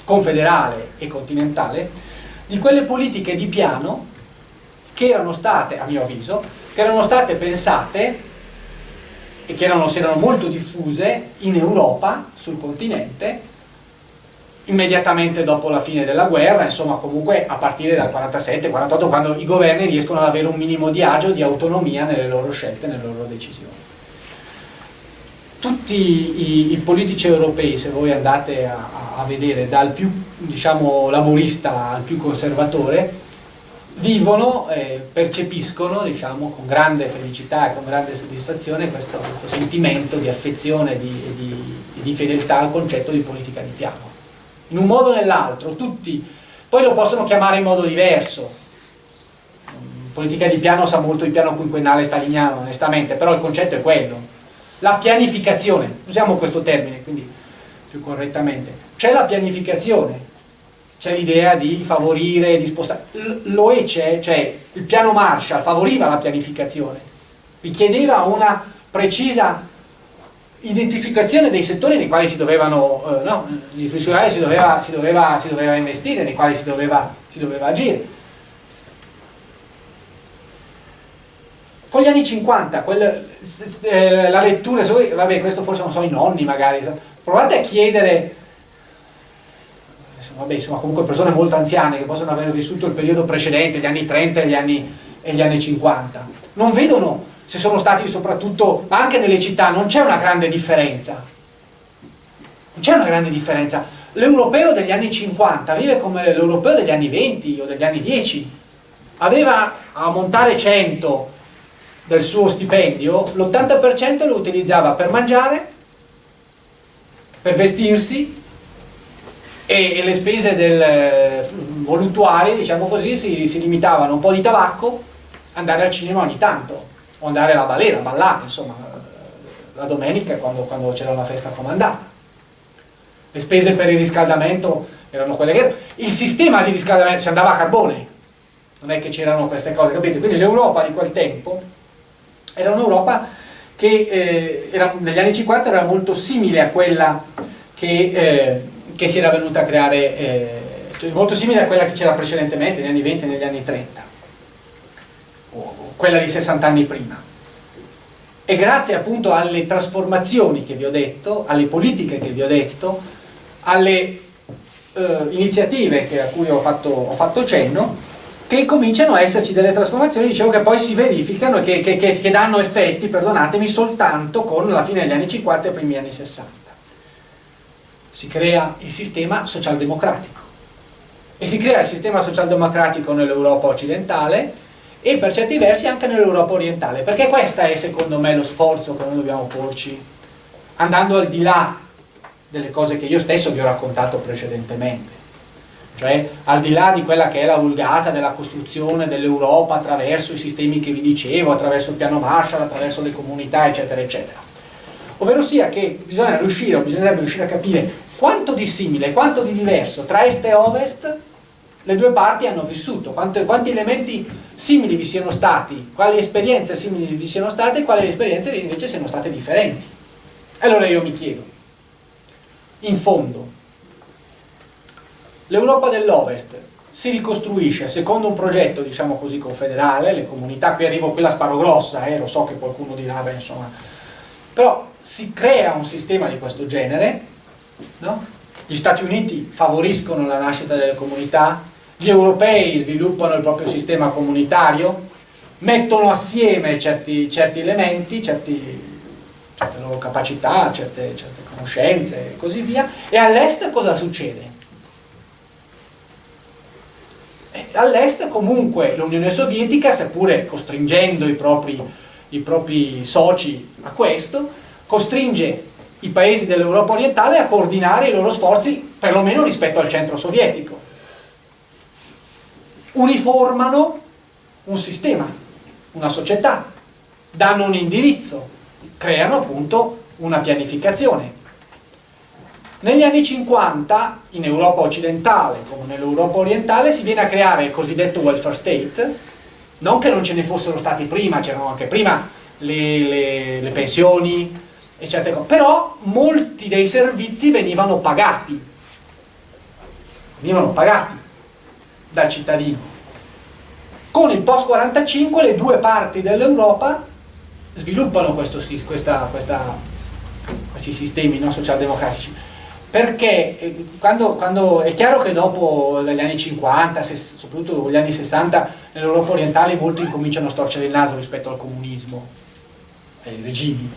confederale e continentale di quelle politiche di piano che erano state, a mio avviso, che erano state pensate e che erano, si erano molto diffuse in Europa, sul continente, immediatamente dopo la fine della guerra, insomma comunque a partire dal 47-48 quando i governi riescono ad avere un minimo di agio, di autonomia nelle loro scelte, nelle loro decisioni. Tutti i, i politici europei, se voi andate a, a vedere dal più diciamo, laborista al più conservatore, vivono e percepiscono diciamo, con grande felicità e con grande soddisfazione questo, questo sentimento di affezione e di, di, di fedeltà al concetto di politica di piano in un modo o nell'altro, tutti, poi lo possono chiamare in modo diverso. Politica di piano sa molto di piano quinquennale staliniano, onestamente, però il concetto è quello. La pianificazione, usiamo questo termine, quindi più correttamente. C'è la pianificazione, c'è l'idea di favorire, di spostare. L'OE c'è, cioè il piano Marshall favoriva la pianificazione, richiedeva una precisa identificazione dei settori nei quali si dovevano, eh, no, si doveva, si, doveva, si, doveva, investire, nei quali si doveva, si doveva agire. Con gli anni 50, quel, eh, la lettura, vabbè questo forse non so i nonni magari, provate a chiedere, vabbè insomma comunque persone molto anziane che possono aver vissuto il periodo precedente, gli anni 30 e gli anni, e gli anni 50, non vedono se sono stati soprattutto, anche nelle città, non c'è una grande differenza. Non c'è una grande differenza. L'europeo degli anni 50 vive come l'europeo degli anni 20 o degli anni 10. Aveva a montare 100 del suo stipendio, l'80% lo utilizzava per mangiare, per vestirsi e, e le spese del, voluttuarie, diciamo così, si, si limitavano un po' di tabacco, andare al cinema ogni tanto o andare alla balera, ballare, insomma, la domenica quando, quando c'era una festa comandata. Le spese per il riscaldamento erano quelle che erano. Il sistema di riscaldamento si andava a carbone, non è che c'erano queste cose, capite? Quindi l'Europa di quel tempo era un'Europa che eh, era, negli anni 50 era molto simile a quella che, eh, che si era venuta a creare, eh, cioè molto simile a quella che c'era precedentemente negli anni 20 e negli anni 30 quella di 60 anni prima. E grazie appunto alle trasformazioni che vi ho detto, alle politiche che vi ho detto, alle eh, iniziative a cui ho fatto, ho fatto, cenno, che cominciano a esserci delle trasformazioni, dicevo che poi si verificano e che, che, che, che danno effetti, perdonatemi, soltanto con la fine degli anni 50 e primi anni 60. Si crea il sistema socialdemocratico. E si crea il sistema socialdemocratico nell'Europa occidentale, e per certi versi anche nell'Europa orientale, perché questo è secondo me lo sforzo che noi dobbiamo porci, andando al di là delle cose che io stesso vi ho raccontato precedentemente, cioè al di là di quella che è la vulgata della costruzione dell'Europa attraverso i sistemi che vi dicevo, attraverso il piano Marshall, attraverso le comunità, eccetera, eccetera. Ovvero sia che bisogna riuscire, bisognerebbe riuscire a capire quanto di simile, quanto di diverso tra est e ovest le due parti hanno vissuto, quanti, quanti elementi simili vi siano stati, quali esperienze simili vi siano state e quali esperienze invece siano state differenti. Allora io mi chiedo, in fondo, l'Europa dell'Ovest si ricostruisce secondo un progetto, diciamo così, confederale, le comunità, qui arrivo, qui la sparo grossa, eh, lo so che qualcuno dirà, beh, insomma, però si crea un sistema di questo genere, no? gli Stati Uniti favoriscono la nascita delle comunità, gli europei sviluppano il proprio sistema comunitario, mettono assieme certi, certi elementi, certi, certe loro capacità, certe, certe conoscenze e così via, e all'est cosa succede? All'est comunque l'Unione Sovietica, seppure costringendo i propri, i propri soci a questo, costringe i paesi dell'Europa orientale a coordinare i loro sforzi perlomeno rispetto al centro sovietico uniformano un sistema, una società, danno un indirizzo, creano appunto una pianificazione. Negli anni 50, in Europa occidentale come nell'Europa orientale, si viene a creare il cosiddetto welfare state, non che non ce ne fossero stati prima, c'erano anche prima le, le, le pensioni e cose. Però molti dei servizi venivano pagati, venivano pagati dal cittadino. Con il post 45 le due parti dell'Europa sviluppano questo, questa, questa, questi sistemi no, socialdemocratici perché eh, quando, quando, è chiaro che dopo gli anni 50, soprattutto gli anni 60, nell'Europa orientale molti incominciano a storcere il naso rispetto al comunismo, ai regimi.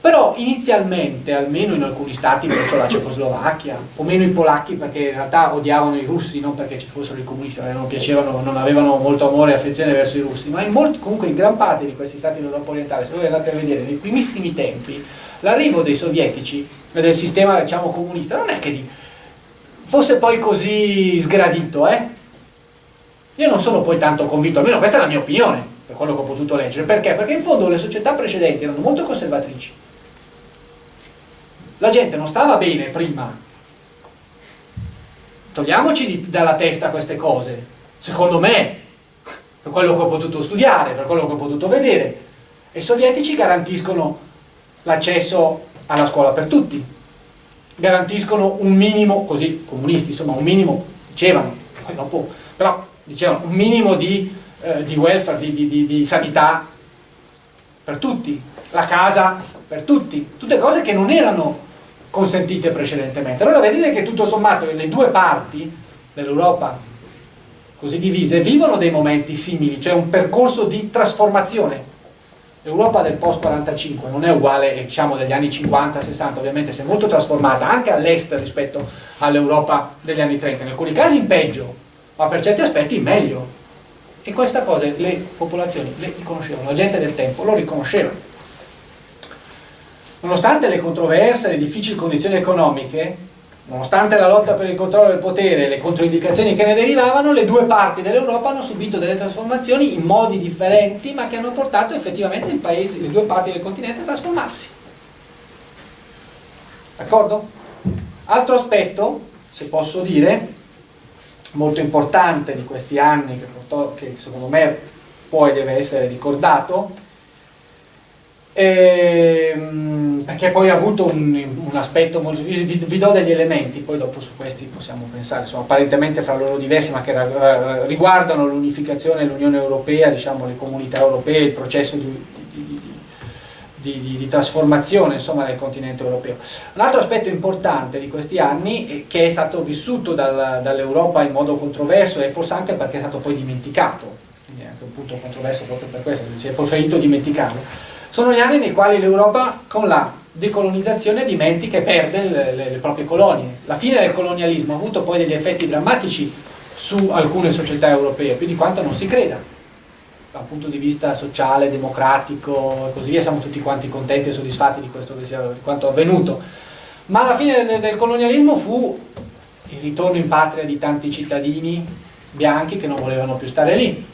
Però inizialmente, almeno in alcuni stati, penso la Cecoslovacchia, o meno i polacchi perché in realtà odiavano i russi, non perché ci fossero i comunisti, non piacevano, non avevano molto amore e affezione verso i russi, ma in molti, comunque in gran parte di questi stati dell'Europa orientale, se voi andate a vedere, nei primissimi tempi, l'arrivo dei sovietici del sistema diciamo, comunista non è che di, fosse poi così sgradito, eh? Io non sono poi tanto convinto, almeno questa è la mia opinione, per quello che ho potuto leggere. Perché? Perché in fondo le società precedenti erano molto conservatrici. La gente non stava bene prima. Togliamoci di, dalla testa queste cose. Secondo me, per quello che ho potuto studiare, per quello che ho potuto vedere, i sovietici garantiscono l'accesso alla scuola per tutti, garantiscono un minimo, così comunisti, insomma un minimo, dicevano, poi dopo, però dicevano un minimo di, eh, di welfare, di, di, di sanità per tutti, la casa per tutti, tutte cose che non erano consentite precedentemente. Allora vedete che tutto sommato le due parti dell'Europa così divise vivono dei momenti simili, cioè un percorso di trasformazione L'Europa del post 45 non è uguale diciamo degli anni 50-60, ovviamente si è molto trasformata anche all'est rispetto all'Europa degli anni 30, in alcuni casi in peggio, ma per certi aspetti in meglio. E questa cosa le popolazioni le riconoscevano, la gente del tempo lo riconosceva. Nonostante le controverse, le difficili condizioni economiche, Nonostante la lotta per il controllo del potere e le controindicazioni che ne derivavano, le due parti dell'Europa hanno subito delle trasformazioni in modi differenti, ma che hanno portato effettivamente paese, le due parti del continente a trasformarsi. D'accordo? Altro aspetto, se posso dire, molto importante di questi anni, che, che secondo me poi deve essere ricordato, Ehm, perché poi ha avuto un, un aspetto molto vi, vi, do degli elementi poi dopo su questi possiamo pensare sono apparentemente fra loro diversi ma che riguardano l'unificazione dell'Unione Europea diciamo le comunità europee il processo di, di, di, di trasformazione insomma, del continente europeo. Un altro aspetto importante di questi anni che è stato vissuto dal, dall'Europa in modo controverso e forse anche perché è stato poi dimenticato quindi è anche un punto controverso proprio per questo si è preferito dimenticarlo sono gli anni nei quali l'Europa con la decolonizzazione dimentica e perde le, le, le, proprie colonie. La fine del colonialismo ha avuto poi degli effetti drammatici su alcune società europee, più di quanto non si creda. Dal punto di vista sociale, democratico e così via, siamo tutti quanti contenti e soddisfatti di, questo, di quanto avvenuto. Ma la fine del, del colonialismo fu il ritorno in patria di tanti cittadini bianchi che non volevano più stare lì,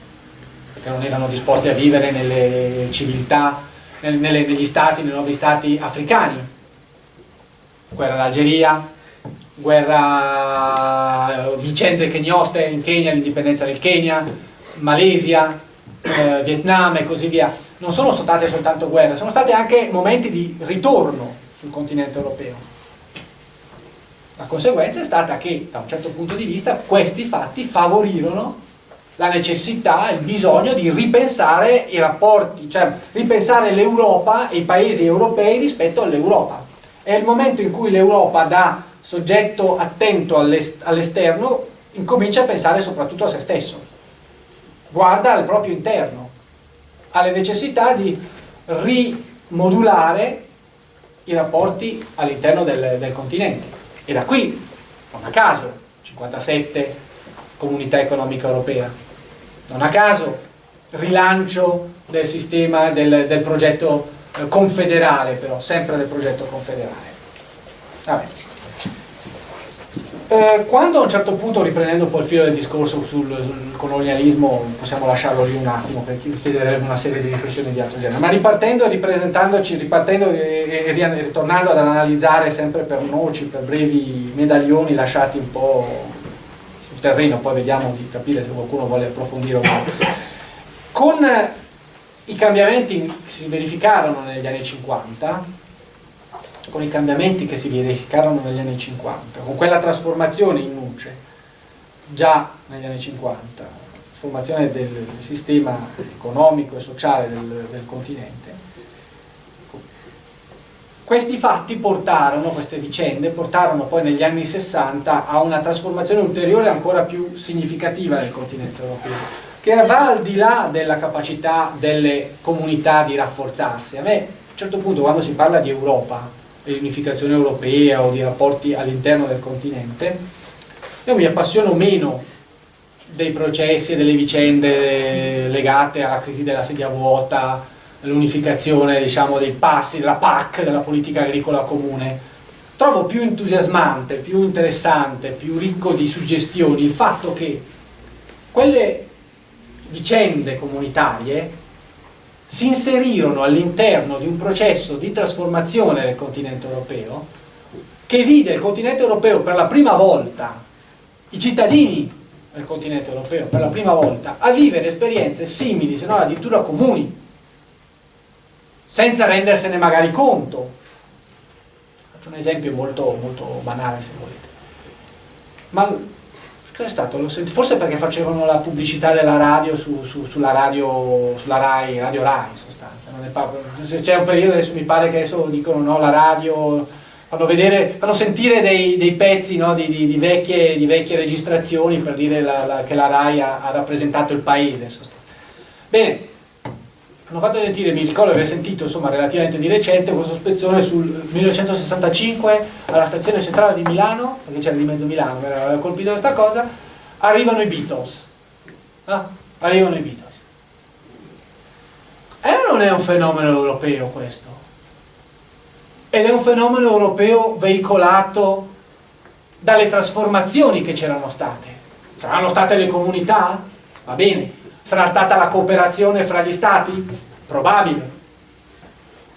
perché non erano disposti a vivere nelle civiltà nelle, negli stati, nei nuovi stati africani. Guerra d'Algeria, guerra, eh, vicende kenioste in Kenya, l'indipendenza del Kenya, Malesia, eh, Vietnam e così via. Non sono state soltanto guerre, sono stati anche momenti di ritorno sul continente europeo. La conseguenza è stata che, da un certo punto di vista, questi fatti favorirono la necessità, il bisogno di ripensare i rapporti, cioè ripensare l'Europa e i paesi europei rispetto all'Europa. È il momento in cui l'Europa da soggetto attento all'esterno incomincia a pensare soprattutto a se stesso, guarda al proprio interno, ha le necessità di rimodulare i rapporti all'interno del, del continente. E da qui, non a caso, 57 comunità economica europea. Non a caso rilancio del sistema del, del progetto eh, confederale, però sempre del progetto confederale. Eh, quando a un certo punto, riprendendo un po' il filo del discorso sul, sul colonialismo, possiamo lasciarlo lì un attimo perché chiederebbe una serie di riflessioni di altro genere, ma ripartendo e ripresentandoci, ripartendo e, e, e ritornando ad analizzare sempre per noci, per brevi medaglioni lasciati un po' terreno, poi vediamo di capire se qualcuno vuole approfondire o no. Con i cambiamenti si verificarono negli anni 50, con i cambiamenti che si verificarono negli anni 50, con quella trasformazione in luce, già negli anni 50, trasformazione del sistema economico e sociale del, del continente, questi fatti portarono, queste vicende, portarono poi negli anni 60 a una trasformazione ulteriore ancora più significativa del continente europeo, che va al di là della capacità delle comunità di rafforzarsi. A me, a un certo punto, quando si parla di Europa, di unificazione europea o di rapporti all'interno del continente, io mi appassiono meno dei processi e delle vicende legate alla crisi della sedia vuota, l'unificazione diciamo, dei passi, della PAC, della politica agricola comune. Trovo più entusiasmante, più interessante, più ricco di suggestioni il fatto che quelle vicende comunitarie si inserirono all'interno di un processo di trasformazione del continente europeo che vide il continente europeo per la prima volta, i cittadini del continente europeo per la prima volta, a vivere esperienze simili, se non addirittura comuni senza rendersene magari conto. Faccio un esempio molto, molto banale se volete. Ma cos'è stato? Forse perché facevano la pubblicità della radio su, su, sulla radio, sulla Rai, Radio Rai in sostanza. C'è un periodo, adesso mi pare che adesso dicono no, la radio, fanno, vedere, fanno sentire dei, dei pezzi no, di, di, di, vecchie, di, vecchie, registrazioni per dire la, la, che la Rai ha, ha rappresentato il paese. Bene, hanno fatto sentire, mi ricordo di aver sentito insomma relativamente di recente questo spezzone sul 1965 alla stazione centrale di Milano, perché c'era di mezzo Milano, mi aveva colpito questa cosa, arrivano i Beatles. Ah, arrivano i Beatles. E non è un fenomeno europeo questo. Ed è un fenomeno europeo veicolato dalle trasformazioni che c'erano state. Saranno state le comunità? Va bene, Sarà stata la cooperazione fra gli stati? Probabile.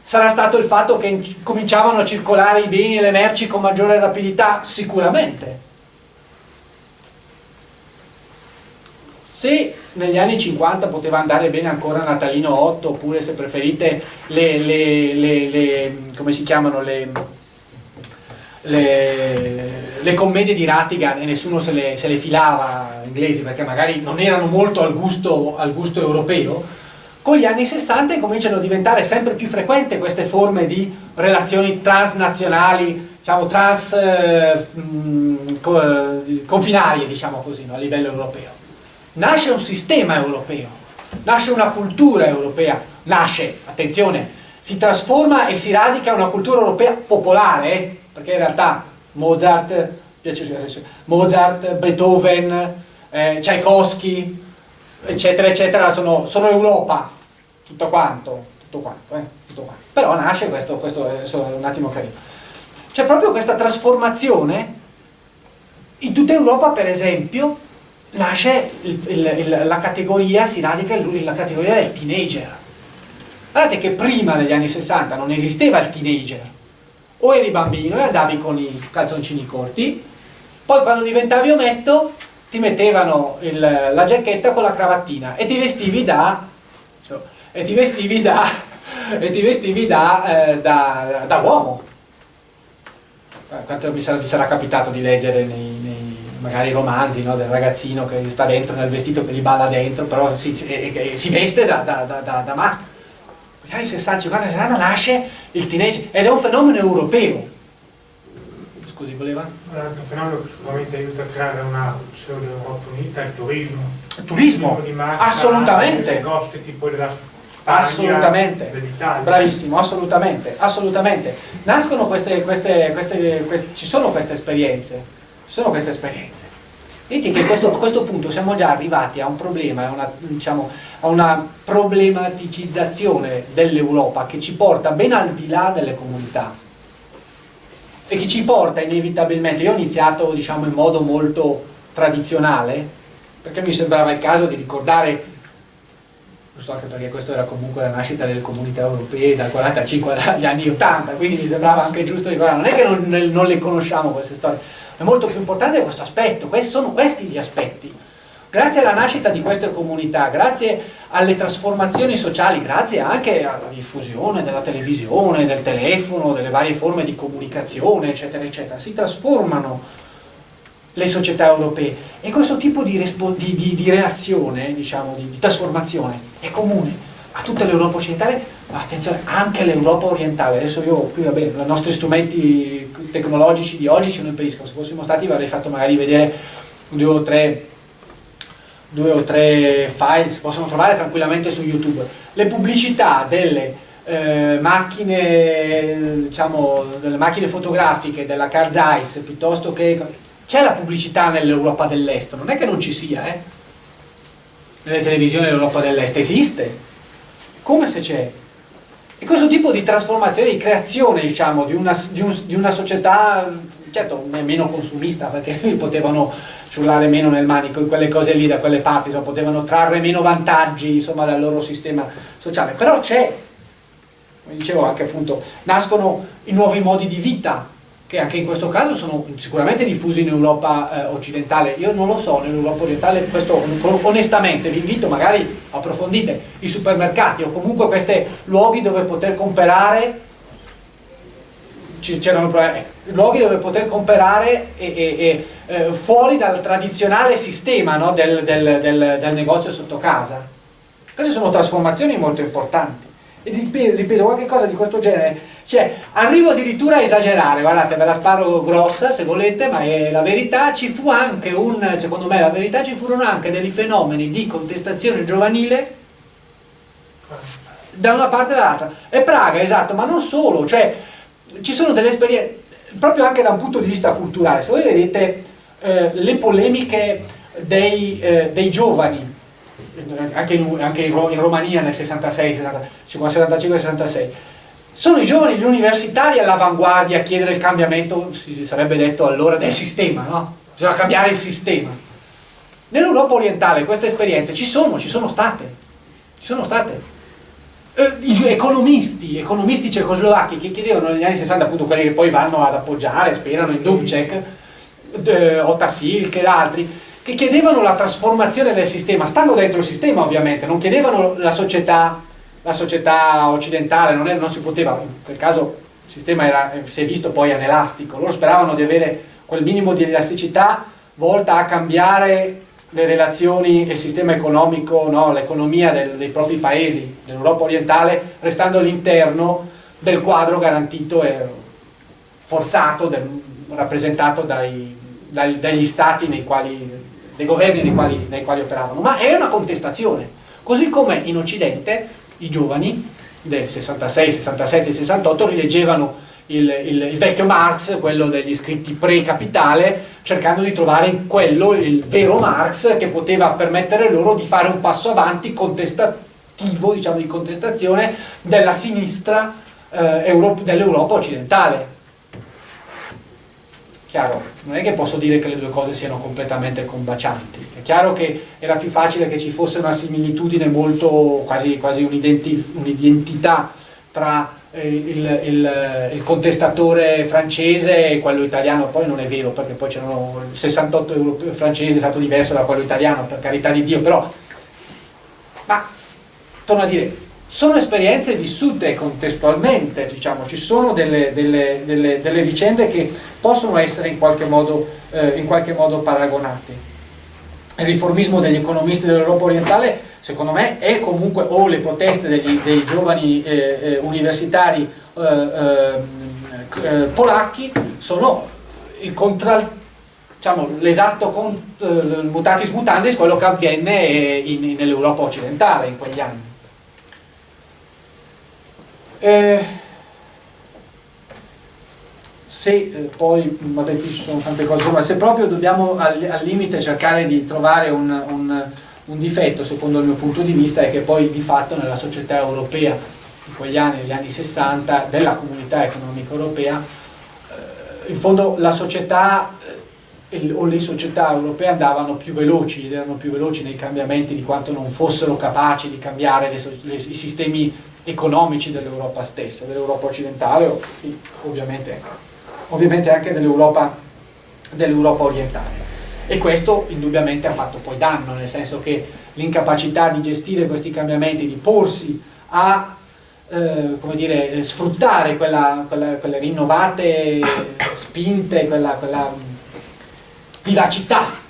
Sarà stato il fatto che cominciavano a circolare i beni e le merci con maggiore rapidità? Sicuramente. Se negli anni 50 poteva andare bene ancora Natalino 8, oppure se preferite le, le, le, le come si chiamano, le, le, commedie di Rattigan e nessuno se le, se le filava inglesi perché magari non erano molto al gusto, al gusto europeo, con gli anni 60 cominciano a diventare sempre più frequenti queste forme di relazioni transnazionali, diciamo trans eh, confinarie, diciamo così, no, a livello europeo. Nasce un sistema europeo, nasce una cultura europea, nasce, attenzione, si trasforma e si radica una cultura europea popolare, perché in realtà Mozart, Mozart Beethoven, eh, Tchaikovsky, eccetera, eccetera, sono, sono Europa, tutto quanto, tutto quanto, eh, tutto quanto. Però nasce questo, questo è un attimo carino. C'è proprio questa trasformazione, in tutta Europa per esempio, nasce il, il, il, la categoria, si radica la categoria del teenager. Guardate che prima degli anni 60 non esisteva il teenager, o eri bambino e andavi con i calzoncini corti, poi quando diventavi ometto ti mettevano il, la giacchetta con la cravattina e ti vestivi da e ti vestivi da *laughs* e ti vestivi da, eh, da, da uomo. Eh, quanto mi sarà, ti sarà capitato di leggere nei, nei magari romanzi no, del ragazzino che sta dentro nel vestito che gli balla dentro però si, si, si veste da, da, da, da maschio negli anni 60, 50, 60 nasce il teenage ed è un fenomeno europeo Scusi, voleva? Un altro fenomeno che sicuramente aiuta a creare una pseudo Europa unita è il turismo. Il turismo? Massa, assolutamente. Costi tipo della Spagna, assolutamente. Bravissimo, assolutamente, assolutamente. Nascono queste, queste, queste, queste, ci sono queste esperienze, ci sono queste esperienze. Vedete che questo, a questo punto siamo già arrivati a un problema, una, diciamo, a una problematicizzazione dell'Europa che ci porta ben al di là delle comunità. E che ci porta inevitabilmente, io ho iniziato diciamo in modo molto tradizionale, perché mi sembrava il caso di ricordare, giusto anche perché questo era comunque la nascita delle comunità europee dal 45 agli anni 80, quindi mi sembrava anche giusto ricordare, non è che non, non le conosciamo queste storie, è molto più importante questo aspetto, questi sono questi gli aspetti. Grazie alla nascita di queste comunità, grazie alle trasformazioni sociali, grazie anche alla diffusione della televisione, del telefono, delle varie forme di comunicazione, eccetera, eccetera, si trasformano le società europee e questo tipo di, di, di, di reazione, diciamo, di, trasformazione è comune a tutta l'Europa occidentale, ma attenzione, anche all'Europa orientale. Adesso io qui, vabbè, i nostri strumenti tecnologici di oggi ce lo impediscono, se fossimo stati vi avrei fatto magari vedere due o tre due o tre file si possono trovare tranquillamente su YouTube. Le pubblicità delle eh, macchine, diciamo, delle macchine fotografiche della Zeiss piuttosto che c'è la pubblicità nell'Europa dell'Est, non è che non ci sia, eh? Nelle televisioni dell'Europa dell'Est esiste, come se c'è. E questo tipo di trasformazione, di creazione, diciamo, di una, di un, di una società, certo, meno consumista, perché *laughs* potevano ciullare meno nel manico in quelle cose lì, da quelle parti, insomma, potevano trarre meno vantaggi, insomma, dal loro sistema sociale. Però c'è, come dicevo anche appunto, nascono i nuovi modi di vita, che anche in questo caso sono sicuramente diffusi in Europa eh, occidentale, io non lo so, nell'Europa orientale, questo onestamente vi invito, magari approfondite i supermercati o comunque questi luoghi dove poter comprare c'erano eh, luoghi dove poter comprare e, e, e, eh, fuori dal tradizionale sistema no, del, del, del, del negozio sotto casa. Queste sono trasformazioni molto importanti. E ripeto, qualche cosa di questo genere. Cioè, arrivo addirittura a esagerare, guardate, ve la sparo grossa se volete, ma è la verità, ci fu anche un, secondo me la verità, ci furono anche dei fenomeni di contestazione giovanile da una parte e dall'altra. E Praga, esatto, ma non solo, cioè, ci sono delle esperienze, proprio anche da un punto di vista culturale, se voi vedete eh, le polemiche dei, eh, dei giovani, anche in, anche in Romania nel 66, 75-66, sono i giovani, gli universitari all'avanguardia a chiedere il cambiamento, si sarebbe detto allora, del sistema, no? Bisogna cambiare il sistema. Nell'Europa orientale queste esperienze ci sono, ci sono state, ci sono state. Eh, gli economisti, economisti cecoslovacchi che chiedevano negli anni 60, appunto quelli che poi vanno ad appoggiare, sperano in Dubček, eh, Otasilk ed altri, che chiedevano la trasformazione del sistema, stando dentro il sistema ovviamente, non chiedevano la società la società occidentale, non, è, non, si poteva, in quel caso il sistema era, si è visto poi anelastico, loro speravano di avere quel minimo di elasticità volta a cambiare le relazioni e il sistema economico, no, l'economia dei propri paesi, dell'Europa orientale, restando all'interno del quadro garantito e forzato, del, rappresentato dai, dagli stati nei quali, dei governi nei quali, nei quali operavano. Ma è una contestazione, così come in Occidente i giovani del 66, 67 68 rileggevano il, il, il, vecchio Marx, quello degli scritti pre-capitale, cercando di trovare in quello il vero Marx che poteva permettere loro di fare un passo avanti contestativo, diciamo di contestazione della sinistra eh, dell'Europa occidentale chiaro, non è che posso dire che le due cose siano completamente combacianti, è chiaro che era più facile che ci fosse una similitudine molto, quasi, quasi un'identità tra eh, il, il, il, contestatore francese e quello italiano, poi non è vero perché poi c'erano il 68 francese è stato diverso da quello italiano, per carità di Dio, però, ma torno a dire, sono esperienze vissute contestualmente, diciamo, ci sono delle, delle, delle, delle vicende che possono essere in qualche modo, eh, in qualche modo paragonate. Il riformismo degli economisti dell'Europa orientale, secondo me, è comunque, o le proteste degli, dei giovani eh, eh universitari eh, eh, eh, polacchi, sono il contrario diciamo, l'esatto mutatis mutandis quello che avviene nell'Europa occidentale in quegli anni. Eh, se eh, poi, vabbè qui ci sono tante cose, ma se proprio dobbiamo al, al limite cercare di trovare un, un, un, difetto, secondo il mio punto di vista, è che poi di fatto nella società europea, in quegli anni, negli anni 60, della comunità economica europea, eh, in fondo la società eh, o le società europee andavano più veloci erano più veloci nei cambiamenti di quanto non fossero capaci di cambiare le, le, i sistemi economici dell'Europa stessa, dell'Europa occidentale ovviamente, ovviamente anche dell'Europa dell orientale. E questo indubbiamente ha fatto poi danno, nel senso che l'incapacità di gestire questi cambiamenti, di porsi a eh, come dire, sfruttare quella, quella, quelle rinnovate spinte, quella, quella vivacità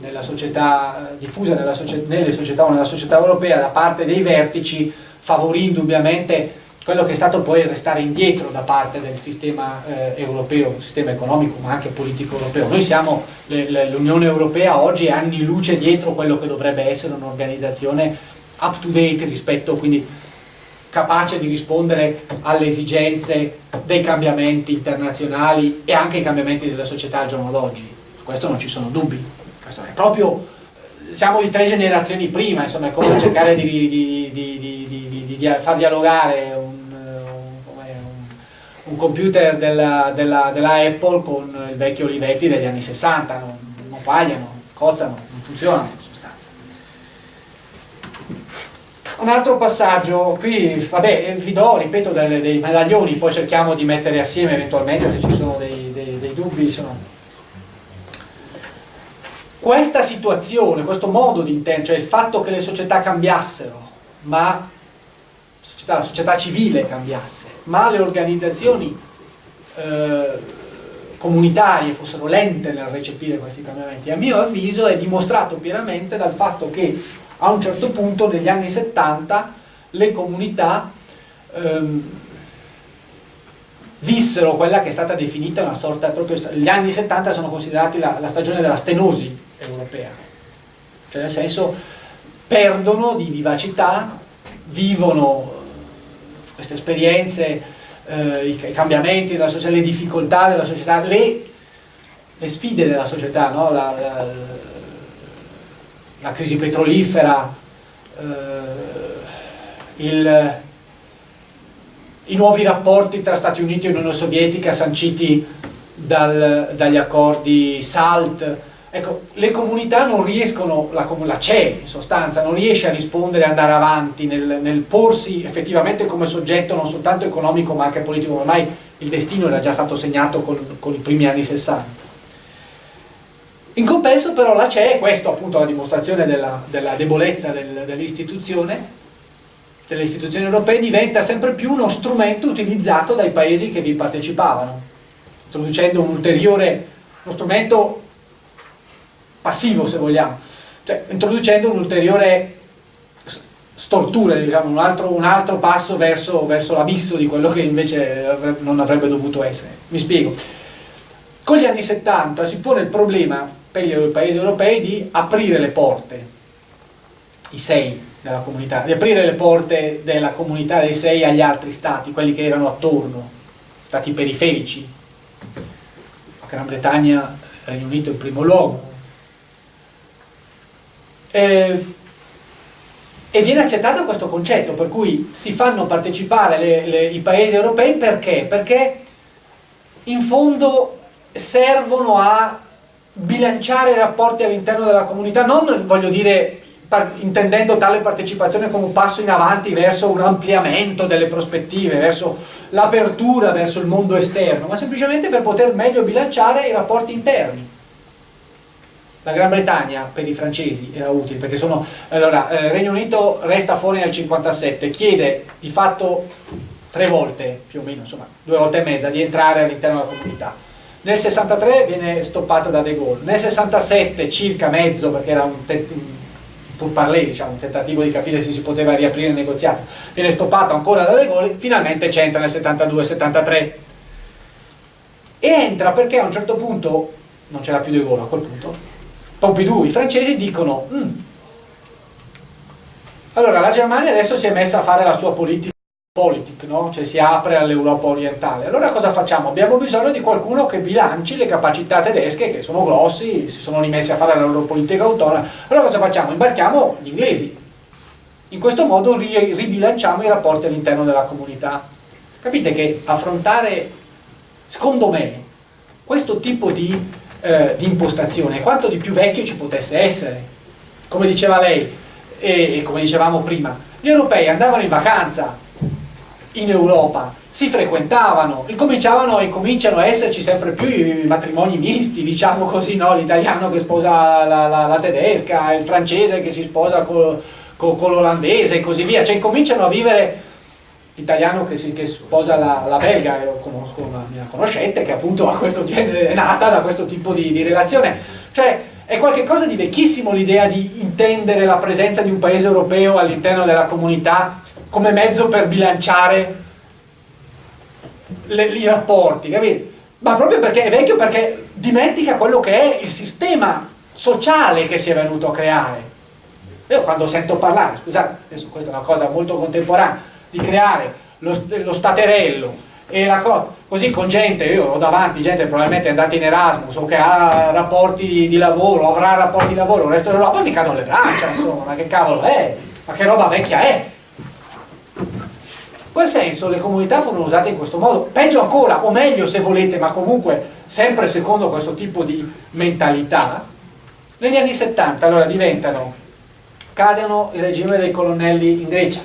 nella società, diffusa nella società, nelle società o nella società europea da parte dei vertici favorì indubbiamente quello che è stato poi il restare indietro da parte del sistema eh, europeo, sistema economico ma anche politico europeo. Noi siamo, l'Unione Europea oggi è anni luce dietro quello che dovrebbe essere un'organizzazione up to date rispetto quindi capace di rispondere alle esigenze dei cambiamenti internazionali e anche ai cambiamenti della società al giorno d'oggi. Su questo non ci sono dubbi. Questo è proprio, siamo di tre generazioni prima, insomma è come cercare di, di, di, di far dialogare un, un, un computer della, della, della, Apple con il vecchio Olivetti degli anni 60, non, non pagliano, cozzano, non funzionano. Un altro passaggio, qui vabbè, vi do, ripeto, dei, dei medaglioni, poi cerchiamo di mettere assieme eventualmente se ci sono dei, dei, dei dubbi. Insomma. Questa situazione, questo modo di intendere, cioè il fatto che le società cambiassero, ma società, la società civile cambiasse, ma le organizzazioni eh, comunitarie fossero lente nel recepire questi cambiamenti, a mio avviso è dimostrato pienamente dal fatto che a un certo punto negli anni 70 le comunità ehm, vissero quella che è stata definita una sorta proprio gli anni 70 sono considerati la, la stagione della stenosi europea cioè nel senso perdono di vivacità vivono queste esperienze eh, i, i, cambiamenti della società le difficoltà della società le, le sfide della società no? la, la, la crisi petrolifera, eh, il, i nuovi rapporti tra Stati Uniti e Unione Sovietica sanciti dal, dagli accordi SALT, ecco, le comunità non riescono, la, la CE in sostanza, non riesce a rispondere andare avanti nel, nel, porsi effettivamente come soggetto non soltanto economico ma anche politico, ormai il destino era già stato segnato con, con i primi anni 60. In compenso però la CE, questo appunto la dimostrazione della, della debolezza del, dell'istituzione, delle istituzioni europee, diventa sempre più uno strumento utilizzato dai paesi che vi partecipavano, introducendo un ulteriore, uno strumento passivo se vogliamo, cioè introducendo un'ulteriore stortura, diciamo, un, altro, un altro passo verso, verso l'abisso di quello che invece non avrebbe dovuto essere. Mi spiego. Con gli anni 70 si pone il problema per i paesi europei di aprire le porte, i sei della comunità, di aprire le porte della comunità dei sei agli altri stati, quelli che erano attorno, stati periferici, la Gran Bretagna, Regno Unito in primo luogo. E, e viene accettato questo concetto, per cui si fanno partecipare le, le, i paesi europei perché? Perché in fondo servono a bilanciare i rapporti all'interno della comunità, non voglio dire intendendo tale partecipazione come un passo in avanti verso un ampliamento delle prospettive, verso l'apertura verso il mondo esterno, ma semplicemente per poter meglio bilanciare i rapporti interni. La Gran Bretagna per i francesi era utile perché sono allora il eh, Regno Unito resta fuori nel 57, chiede di fatto tre volte più o meno, insomma due volte e mezza di entrare all'interno della comunità. Nel 63 viene stoppato da De Gaulle, nel 67 circa mezzo perché era un, pur parlé, diciamo, un tentativo di capire se si poteva riaprire il negoziato, viene stoppato ancora da De Gaulle, finalmente c'entra nel 72-73 e entra perché a un certo punto, non c'era più De Gaulle a quel punto, Pompidou, i francesi dicono mm, allora la Germania adesso si è messa a fare la sua politica politic, no? cioè si apre all'Europa orientale. Allora cosa facciamo? Abbiamo bisogno di qualcuno che bilanci le capacità tedesche, che sono grossi, si sono rimessi a fare la loro politica autonoma. Allora cosa facciamo? Imbarchiamo gli inglesi. In questo modo ribilanciamo i rapporti all'interno della comunità. Capite che affrontare, secondo me, questo tipo di, eh, di impostazione quanto di più vecchio ci potesse essere. Come diceva lei, e, e come dicevamo prima, gli europei andavano in vacanza in Europa si frequentavano, incominciavano e cominciano a esserci sempre più i matrimoni misti, diciamo così, no? l'italiano che sposa la, la, la, tedesca, il francese che si sposa con, con, con l'olandese e così via, cioè incominciano a vivere l'italiano che, che, sposa la, la belga, io conosco una mia conoscente che appunto ha questo genere, è nata da questo tipo di, di relazione, cioè è qualcosa di vecchissimo l'idea di intendere la presenza di un paese europeo all'interno della comunità come mezzo per bilanciare le, i rapporti, capito? Ma proprio perché è vecchio perché dimentica quello che è il sistema sociale che si è venuto a creare. Io quando sento parlare, scusate, adesso questa è una cosa molto contemporanea, di creare lo, lo staterello e la cosa, così con gente, io ho davanti gente probabilmente è andata in Erasmus o che ha rapporti di lavoro, avrà rapporti di lavoro, il resto dell'Europa mi cadono le braccia, insomma, ma che cavolo è? Ma che roba vecchia è? In quel senso le comunità furono usate in questo modo, peggio ancora, o meglio se volete, ma comunque sempre secondo questo tipo di mentalità, negli anni 70 allora diventano, cadono il regime dei colonnelli in Grecia,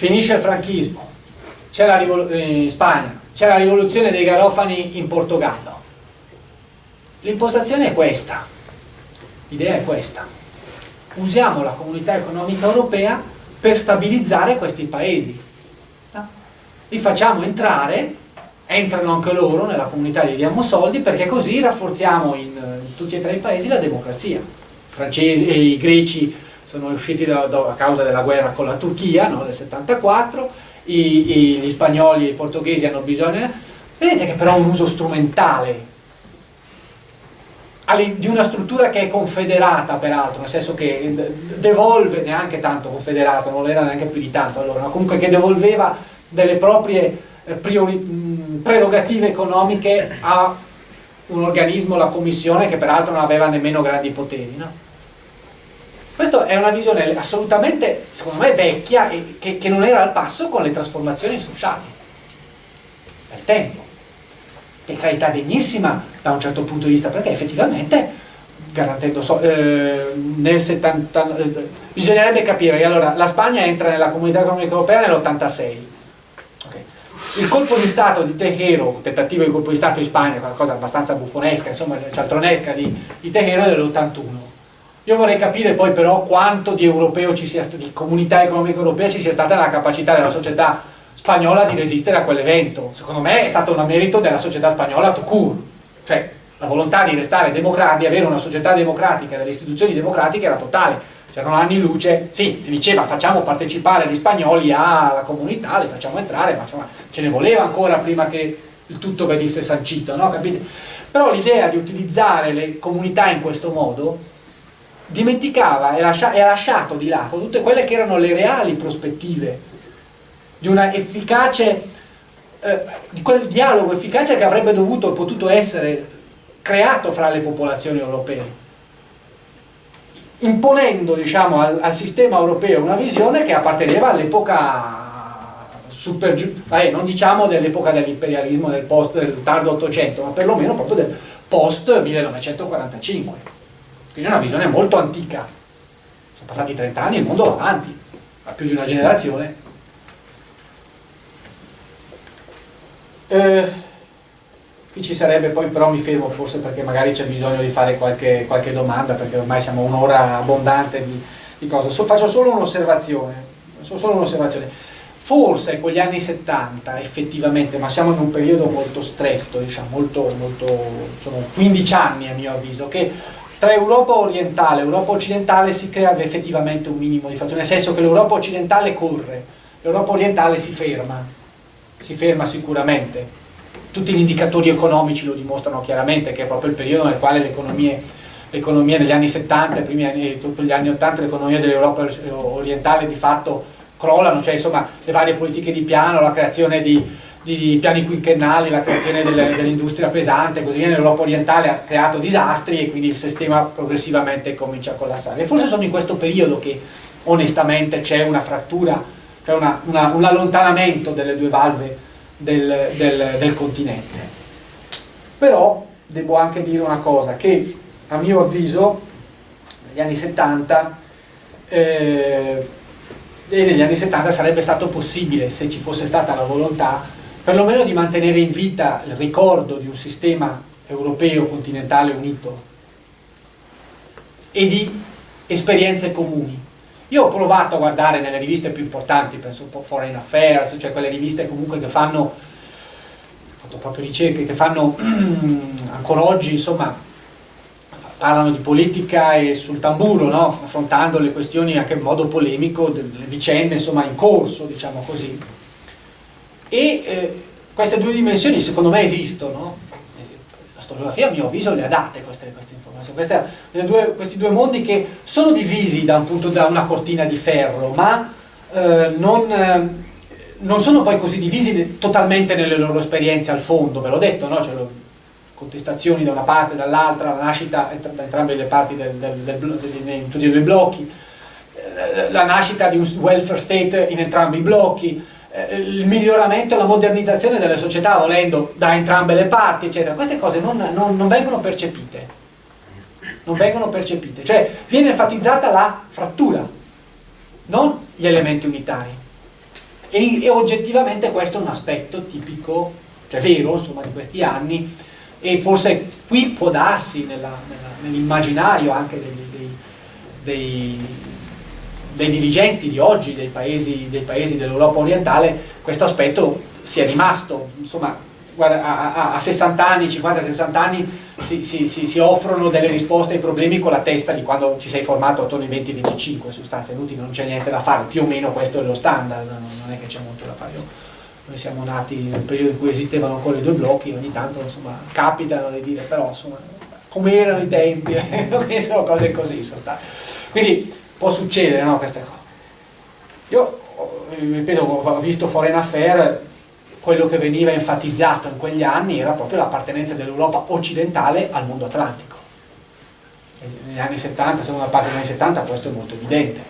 finisce il franchismo, c'è la in Spagna, c'è la rivoluzione dei garofani in Portogallo. L'impostazione è questa, l'idea è questa. Usiamo la comunità economica europea per stabilizzare questi paesi. Li facciamo entrare, entrano anche loro nella comunità, gli diamo soldi perché così rafforziamo in, in tutti e tre i paesi la democrazia. I francesi e i greci sono usciti da, da, a causa della guerra con la Turchia no, del 74, i, i, gli spagnoli e i portoghesi hanno bisogno, vedete che però è un uso strumentale di una struttura che è confederata peraltro, nel senso che devolve, neanche tanto confederata, non era neanche più di tanto allora, ma comunque che devolveva delle proprie eh, prerogative economiche a un organismo, la commissione, che peraltro non aveva nemmeno grandi poteri. No? Questa è una visione assolutamente, secondo me, vecchia e che, che non era al passo con le trasformazioni sociali del tempo. Per carità degnissima da un certo punto di vista, perché effettivamente garantendo so, eh, nel 70 eh, bisognerebbe capire allora la Spagna entra nella comunità economica europea nell'86 okay. il colpo di stato di Tejero un tentativo di colpo di stato in Spagna qualcosa abbastanza buffonesca insomma cialtronesca di, di Tejero è dell'81 io vorrei capire poi però quanto di europeo ci sia di comunità economica europea ci sia stata la capacità della società spagnola di resistere a quell'evento. Secondo me è stato un merito della società spagnola tout court, cioè la volontà di restare democratica, di avere una società democratica, delle istituzioni democratiche era totale. C'erano anni luce, sì, si diceva facciamo partecipare gli spagnoli alla comunità, li facciamo entrare, ma insomma ce ne voleva ancora prima che il tutto venisse sancito, no? Capite? Però l'idea di utilizzare le comunità in questo modo dimenticava e, lascia, ha lasciato di là tutte quelle che erano le reali prospettive di una efficace, eh, di quel dialogo efficace che avrebbe dovuto e potuto essere creato fra le popolazioni europee imponendo diciamo, al, al, sistema europeo una visione che apparteneva all'epoca super eh, non diciamo dell'epoca dell'imperialismo del, del tardo 800 ma perlomeno proprio del post 1945 quindi è una visione molto antica. Sono passati 30 anni e il mondo va avanti, ha più di una generazione. Eh, qui ci sarebbe poi, però mi fermo forse perché magari c'è bisogno di fare qualche, qualche domanda, perché ormai siamo un'ora abbondante di, di cose. So, faccio solo un'osservazione. Solo un'osservazione forse con gli anni 70 effettivamente, ma siamo in un periodo molto stretto, diciamo, molto, molto, sono 15 anni a mio avviso, che tra Europa orientale e Europa occidentale si crea effettivamente un minimo di fatto, nel senso che l'Europa occidentale corre, l'Europa orientale si ferma, si ferma sicuramente. Tutti gli indicatori economici lo dimostrano chiaramente, che è proprio il periodo nel quale l'economia negli anni 70 primi anni, tutti gli anni 80 l'economia dell'Europa orientale di fatto crollano, cioè insomma le varie politiche di piano, la creazione di di piani quinquennali, la creazione dell'industria pesante, così via, nell'Europa orientale ha creato disastri e quindi il sistema progressivamente comincia a collassare. E forse sono in questo periodo che onestamente c'è una frattura, c'è un allontanamento delle due valve del, del, del, continente. Però devo anche dire una cosa, che a mio avviso negli anni 70 eh, e negli anni 70 sarebbe stato possibile, se ci fosse stata la volontà, perlomeno di mantenere in vita il ricordo di un sistema europeo continentale unito e di esperienze comuni. Io ho provato a guardare nelle riviste più importanti, penso un po' Foreign Affairs, cioè quelle riviste comunque che fanno, ho fatto proprio ricerche, che fanno *clears throat* ancora oggi, insomma, parlano di politica e sul tamburo, no? affrontando le questioni anche in modo polemico, delle vicende insomma in corso, diciamo così. E eh, queste due dimensioni secondo me esistono, la storiografia a mio avviso le ha date queste, queste informazioni, queste, due, questi due mondi che sono divisi da, un da una cortina di ferro, ma eh, non, eh, non, sono poi così divisi totalmente nelle loro esperienze al fondo, ve l'ho detto, no? cioè, contestazioni da una parte e dall'altra, la nascita da entrambe le parti in tutti e due i blocchi, eh, la nascita di un welfare state in entrambi i blocchi, eh, il miglioramento la modernizzazione delle società volendo da entrambe le parti, eccetera. Queste cose non, non, non vengono percepite. Non vengono percepite. Cioè viene enfatizzata la frattura, non gli elementi unitari. E, e oggettivamente questo è un aspetto tipico, cioè vero, insomma, di questi anni, e forse qui può darsi nell'immaginario anche dei, dei, dei, dei, dirigenti di oggi, dei paesi, paesi dell'Europa orientale, questo aspetto sia rimasto. Insomma, guarda, a, a 60 anni, 50-60 anni si, si, si, si, offrono delle risposte ai problemi con la testa di quando ci sei formato attorno ai 20-25, sostanze inutili, non c'è niente da fare, più o meno questo è lo standard, non è che c'è molto da fare. Io, noi siamo nati nel periodo in cui esistevano ancora i due blocchi, ogni tanto insomma capitano di dire, però insomma, come erano i tempi, *laughs* sono cose così sostanze. Quindi può succedere no, queste cose. Io, ripeto, ho visto Foreign Affair, quello che veniva enfatizzato in quegli anni era proprio l'appartenenza dell'Europa occidentale al mondo atlantico. Negli anni 70, seconda parte degli anni 70, questo è molto evidente.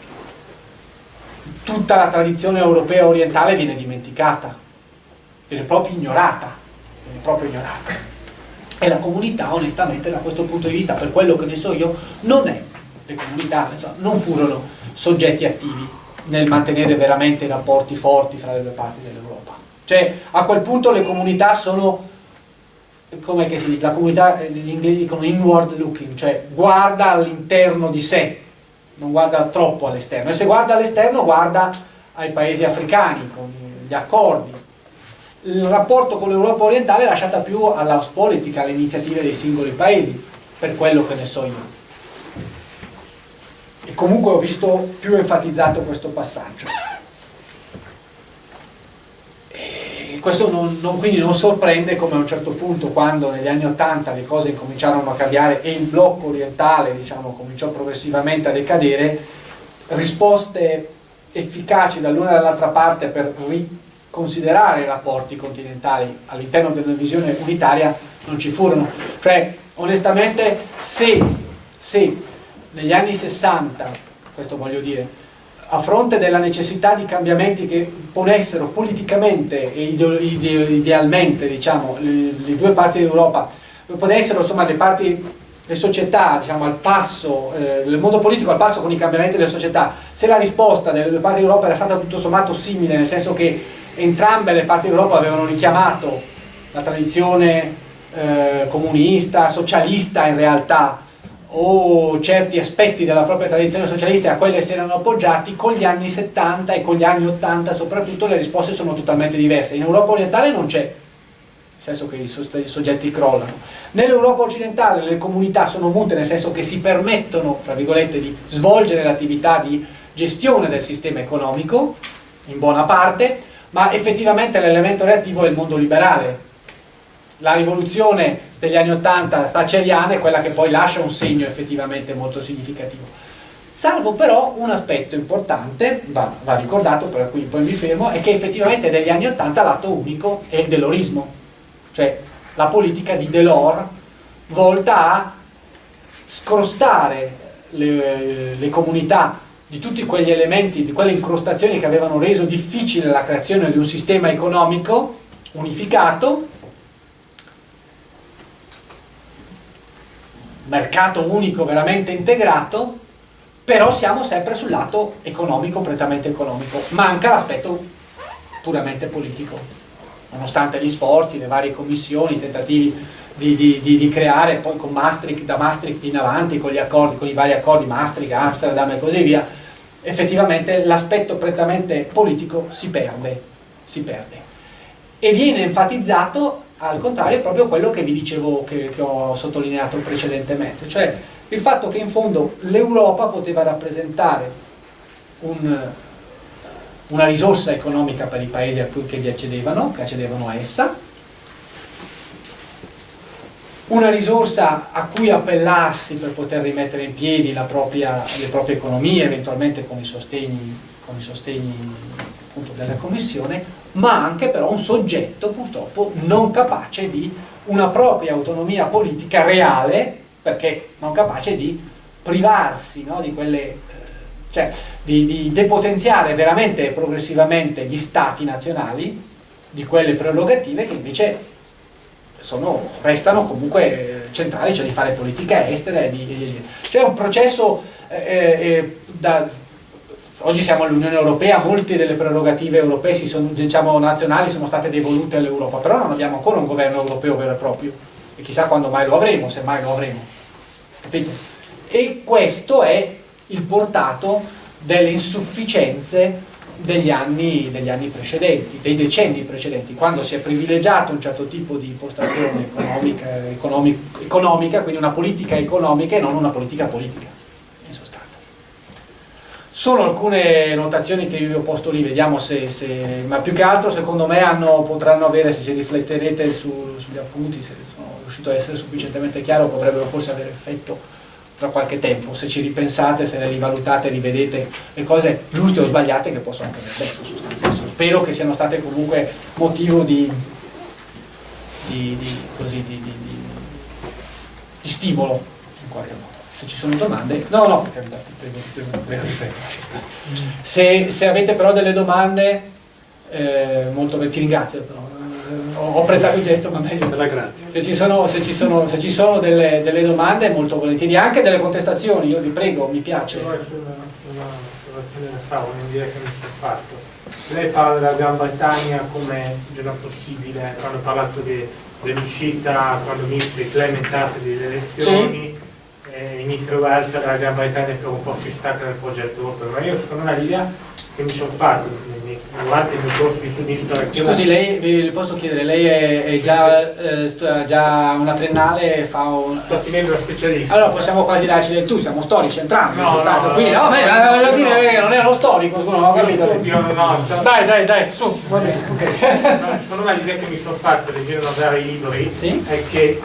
Tutta la tradizione europea orientale viene dimenticata viene proprio ignorata, viene proprio ignorata. E la comunità, onestamente, da questo punto di vista, per quello che ne so io, non è, le comunità insomma, non furono soggetti attivi nel mantenere veramente rapporti forti fra le due parti dell'Europa. Cioè, a quel punto le comunità sono, come che si dice, la comunità, gli inglesi dicono inward looking, cioè guarda all'interno di sé, non guarda troppo all'esterno. E se guarda all'esterno, guarda ai paesi africani, con gli accordi, il rapporto con l'Europa orientale è lasciata più all'house politic, alle iniziative dei singoli paesi, per quello che ne so io. E comunque ho visto più enfatizzato questo passaggio. E questo non, non, quindi non sorprende come a un certo punto, quando negli anni Ottanta le cose cominciarono a cambiare e il blocco orientale diciamo, cominciò progressivamente a decadere, risposte efficaci dall'una e dall'altra parte per considerare i rapporti continentali all'interno di una visione unitaria non ci furono. Cioè, onestamente, se, se negli anni 60, questo voglio dire, a fronte della necessità di cambiamenti che ponessero politicamente e idealmente diciamo, le, le due parti d'Europa, ponessero insomma le parti le società diciamo, al passo, eh, il mondo politico al passo con i cambiamenti delle società, se la risposta delle due parti d'Europa era stata tutto sommato simile, nel senso che entrambe le parti d'Europa avevano richiamato la tradizione eh, comunista, socialista in realtà, o certi aspetti della propria tradizione socialista a quelle si erano appoggiati, con gli anni 70 e con gli anni 80 soprattutto le risposte sono totalmente diverse. In Europa orientale non c'è, nel senso che i soggetti crollano. Nell'Europa occidentale le comunità sono mute, nel senso che si permettono, fra virgolette, di svolgere l'attività di gestione del sistema economico, in buona parte, ma effettivamente l'elemento reattivo è il mondo liberale. La rivoluzione degli anni Ottanta thatcheriana è quella che poi lascia un segno effettivamente molto significativo. Salvo però un aspetto importante, va, va ricordato, per cui poi mi fermo, è che effettivamente negli anni Ottanta l'atto unico è il delorismo, cioè la politica di Delors volta a scrostare le, le comunità di tutti quegli elementi, di quelle incrostazioni che avevano reso difficile la creazione di un sistema economico unificato, mercato unico veramente integrato, però siamo sempre sul lato economico, prettamente economico, manca l'aspetto puramente politico, nonostante gli sforzi, le varie commissioni, i tentativi di, di, di, di creare poi con Maastricht, da Maastricht in avanti, con, accordi, con i vari accordi Maastricht, Amsterdam e così via, effettivamente l'aspetto prettamente politico si perde, si perde. E viene enfatizzato al contrario proprio quello che vi dicevo, che, che ho sottolineato precedentemente, cioè il fatto che in fondo l'Europa poteva rappresentare un, una risorsa economica per i paesi a cui che vi accedevano, che accedevano a essa, una risorsa a cui appellarsi per poter rimettere in piedi propria, le proprie economie, eventualmente con i sostegni, con i sostegni della Commissione, ma anche però un soggetto purtroppo non capace di una propria autonomia politica reale, perché non capace di privarsi no, di quelle eh, cioè di, di, depotenziare veramente e progressivamente gli stati nazionali di quelle prerogative che invece sono, restano comunque centrali, cioè di fare politica estera. C'è un processo, eh, eh, da, oggi siamo all'Unione Europea, molte delle prerogative europee sono, diciamo, nazionali sono state devolute all'Europa, però non abbiamo ancora un governo europeo vero e proprio, e chissà quando mai lo avremo, se mai lo avremo. Capite? E questo è il portato delle insufficienze degli anni, degli anni, precedenti, dei decenni precedenti, quando si è privilegiato un certo tipo di impostazione economica, economic, economica, quindi una politica economica e non una politica politica. Sono alcune notazioni che io vi ho posto lì, vediamo se, se ma più che altro secondo me hanno, potranno avere, se ci rifletterete su, sugli appunti, se sono riuscito a essere sufficientemente chiaro, potrebbero forse avere effetto tra qualche tempo, se ci ripensate, se le rivalutate, rivedete le cose giuste o sbagliate che possono anche aver detto sostanzialmente. Spero che siano state comunque motivo di, di, di, così, di, stimolo in qualche modo. Se ci sono domande, no, no, se, se avete però delle domande, eh, molto ti ringrazio però, ho apprezzato il gesto, ma meglio. Se ci sono, se ci sono, se ci sono delle, delle, domande, molto volentieri, anche delle contestazioni, io vi prego, mi piace. Una osservazione da fare, un'idea che mi sono fatto. Lei parla della Gran Bretagna come di una possibile, quando ha parlato dell'uscita, quando ministri Clementate delle elezioni, sì. Eh, inizia Walter la Gran Bretagna che un po' si stacca dal progetto europeo, ma io secondo me l'idea che mi sono fatto durante il mio corso di studi in storia. Scusi, lei, le posso chiedere, lei è, è già, eh, già, una triennale, fa un... Sto finendo la specialista. Allora possiamo quasi darci del tu, siamo storici entrambi, no, no, no, quindi, no, no, beh, voglio dire, non è uno storico, scusa, non ho capito. Studio, no, dai, dai, dai, su, va bene. Okay. secondo me l'idea che mi sono fatto leggendo vari libri sì? è che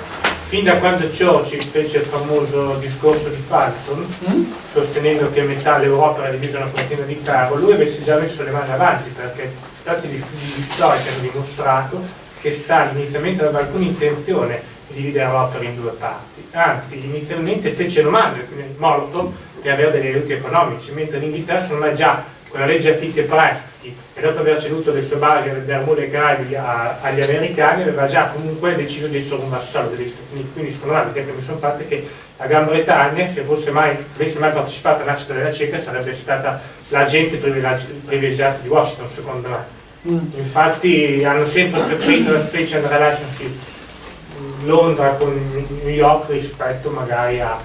fin da quando Churchill fece il famoso discorso di Falcon, mm? sostenendo che metà l'Europa era divisa una cortina di ferro, lui avesse già messo le mani avanti perché stati studi di storia che hanno dimostrato che Stalin inizialmente aveva alcuna intenzione di dividere l'opera in due parti, anzi inizialmente fece domande, quindi Molotov, di avere degli aiuti economici, mentre l'Inghilterra me già con la legge affitti e prestiti e dopo aver ceduto le sue basi alle Bermude Gravi agli americani aveva già comunque deciso di essere un vassallo degli Stati Uniti. Quindi secondo me l'idea che mi sono fatta è che la Gran Bretagna se fosse mai, avesse mai partecipato alla nascita della CECA sarebbe stata l'agente privilegiata di Washington secondo me. Mm. infatti hanno sempre preferito la special relationship Londra con New York rispetto magari a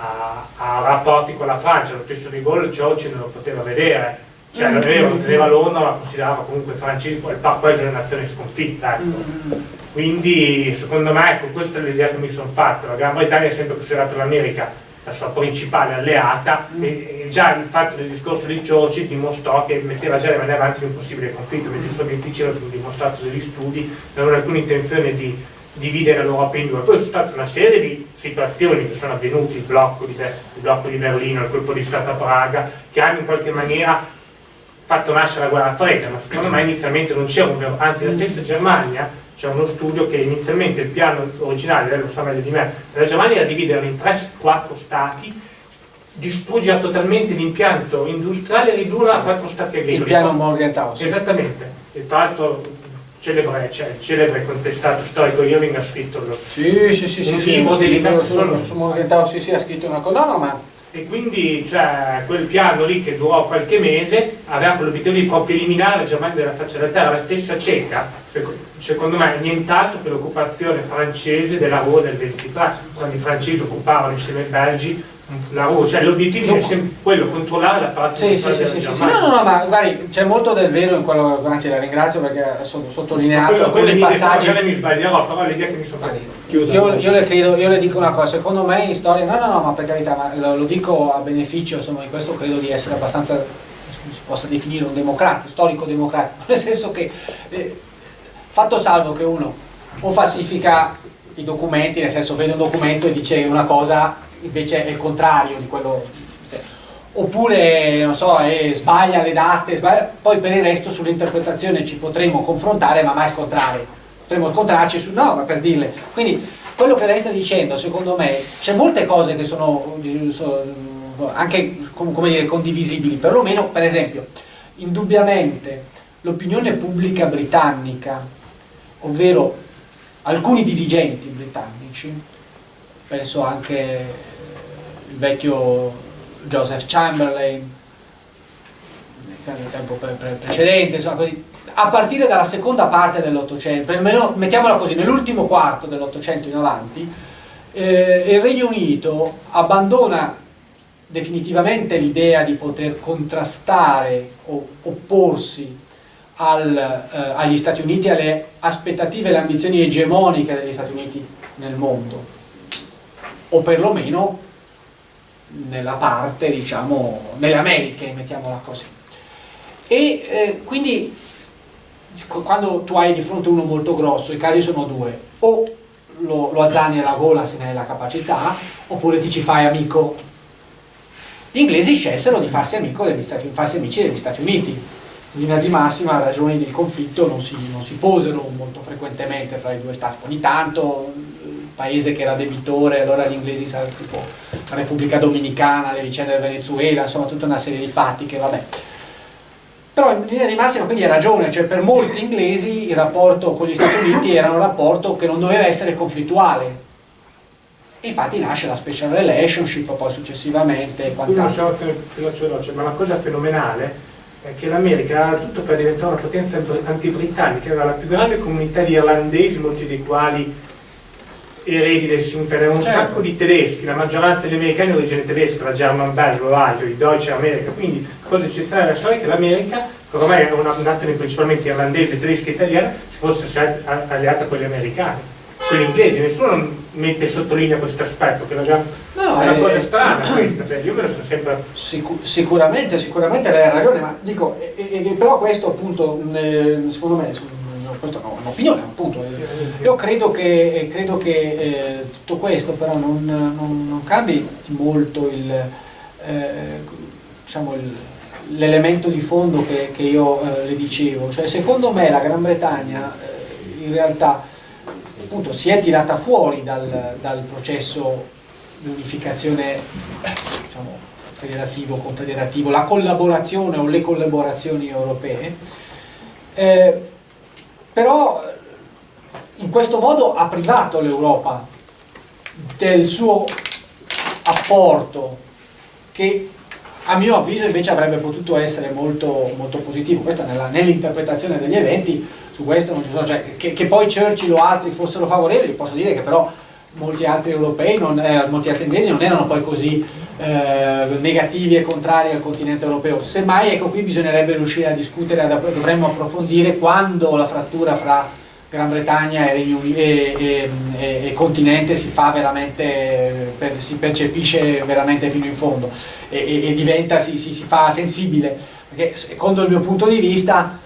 a, a, rapporti con la Francia, lo stesso di Gaulle Churchill non lo poteva vedere, cioè mm. vero, lo teneva Londra ma considerava comunque il francese il paese una nazione sconfitta, ecco. Mm. Quindi secondo me ecco, questa è l'idea che mi sono fatta, la Gran Bretagna ha sempre considerato l'America la sua principale alleata mm. e, e, già il fatto del discorso di Churchill dimostrò che metteva già le mani avanti in un possibile conflitto, mentre i sovietici avevano dimostrato degli studi, non avevano alcuna intenzione di dividere l'Europa in due. Poi sono state una serie di situazioni che sono avvenute, il blocco di, il blocco di Berlino, il colpo di Stato a Praga, che hanno in qualche maniera fatto nascere la guerra fredda, ma secondo me inizialmente non c'era un vero, anzi la stessa Germania, c'è uno studio che inizialmente il piano originale, lei lo sa meglio di me, della Germania era dividerlo in 3-4 stati, distruggere totalmente l'impianto industriale e ridurlo a 4 stati agricoli. Il piano Morgenthau. Esattamente, e tra l'altro celebre, cioè, il celebre contestato storico Irving ha scritto lo, sì, sì, sì, un sì, libro sì, dedicato solo su Morgenthau sì, sì, ha scritto una cosa, no, ma e quindi cioè, quel piano lì che durò qualche mese aveva l'obiettivo di proprio eliminare la Germania dalla faccia della terra, la stessa ceca, secondo me nient'altro che l'occupazione francese della Ruhr del 23, quando i francesi occupavano insieme ai belgi cioè l'obiettivo è sempre quello, controllare la parte sì, sì, sì, sì, sì, no, no, no, ma guardi, c'è molto del vero in quello, anzi la ringrazio perché ha sottolineato alcuni passaggi. Magari mi sbaglierò, però l'idea che mi sono fatto. Io, io, le credo, io le dico una cosa, secondo me in storia, no, no, no, ma per carità, ma lo, dico a beneficio, insomma, in questo credo di essere abbastanza, si possa definire un democratico, storico democratico, nel senso che, eh, fatto salvo che uno o falsifica i documenti, nel senso vede un documento e dice una cosa invece è il contrario di quello oppure non so, eh, sbaglia le date, sbaglia, poi per il resto sull'interpretazione ci potremmo confrontare ma mai scontrare, potremmo scontrarci su, no, ma per dirle, quindi quello che lei sta dicendo secondo me c'è molte cose che sono, sono anche come dire, condivisibili, perlomeno per esempio indubbiamente l'opinione pubblica britannica, ovvero alcuni dirigenti britannici, penso anche il vecchio Joseph Chamberlain nel tempo precedente, insomma, così. a partire dalla seconda parte dell'Ottocento, mettiamola così, nell'ultimo quarto dell'Ottocento in avanti, eh, il Regno Unito abbandona definitivamente l'idea di poter contrastare o opporsi al, eh, agli Stati Uniti, alle aspettative e alle ambizioni egemoniche degli Stati Uniti nel mondo, o perlomeno nella parte, diciamo, nelle Americhe, mettiamola così. E eh, quindi quando tu hai di fronte uno molto grosso, i casi sono due, o lo, lo azzani alla gola se ne hai la capacità, oppure ti ci fai amico. Gli inglesi scelsero di farsi, amico degli Stati, farsi amici degli Stati Uniti. In linea di massima ragioni del conflitto non si, non si posero molto frequentemente fra i due stati. Ogni tanto paese che era debitore, allora gli inglesi sarebbero tipo la Repubblica Dominicana, le vicende del Venezuela, insomma tutta una serie di fatti che vabbè. Però in linea di massima quindi ha ragione, cioè per molti inglesi il rapporto con gli Stati Uniti era un rapporto che non doveva essere conflittuale. E infatti nasce la special relationship poi successivamente. e quant'altro. Ma la cosa fenomenale è che l'America ha tutto per diventare una potenza antibritannica, era la più grande comunità di irlandesi, molti dei quali eredi del Sinfen, un certo. sacco di tedeschi, la maggioranza degli americani è origine tedesca, la German Bell, l'Ohio, i Deutsche America, quindi cosa eccezionale della storia è che l'America, che ormai è una nazione principalmente irlandese, tedesca e italiana, si fosse alleata con gli americani, con gli inglesi, nessuno mette sottolinea questo aspetto, che è una, no, è una cosa strana questa, cioè io me lo so sempre... Sic sicuramente, sicuramente lei ha ragione, ma dico, e, e, però questo appunto, eh, secondo me, questa è un'opinione appunto, io credo che, eh, credo che eh, tutto questo però non, non, non cambi molto il, eh, diciamo l'elemento di fondo che, che io eh, le dicevo, cioè secondo me la Gran Bretagna eh, in realtà appunto si è tirata fuori dal, dal processo di unificazione diciamo, federativo, confederativo, la collaborazione o le collaborazioni europee, eh, però in questo modo ha privato l'Europa del suo apporto che a mio avviso invece avrebbe potuto essere molto, molto positivo, questa nell'interpretazione nell degli eventi, su questo non ci sono, cioè, che, che, poi Churchill o altri fossero favorevoli, posso dire che però molti altri europei, non, eh, molti altri inglesi non erano poi così eh, negativi e contrari al continente europeo. Semmai, ecco qui bisognerebbe riuscire a discutere, dovremmo approfondire quando la frattura fra Gran Bretagna e, e, e, e continente si per, si percepisce veramente fino in fondo e, diventa, si, si, si fa sensibile, perché secondo il mio punto di vista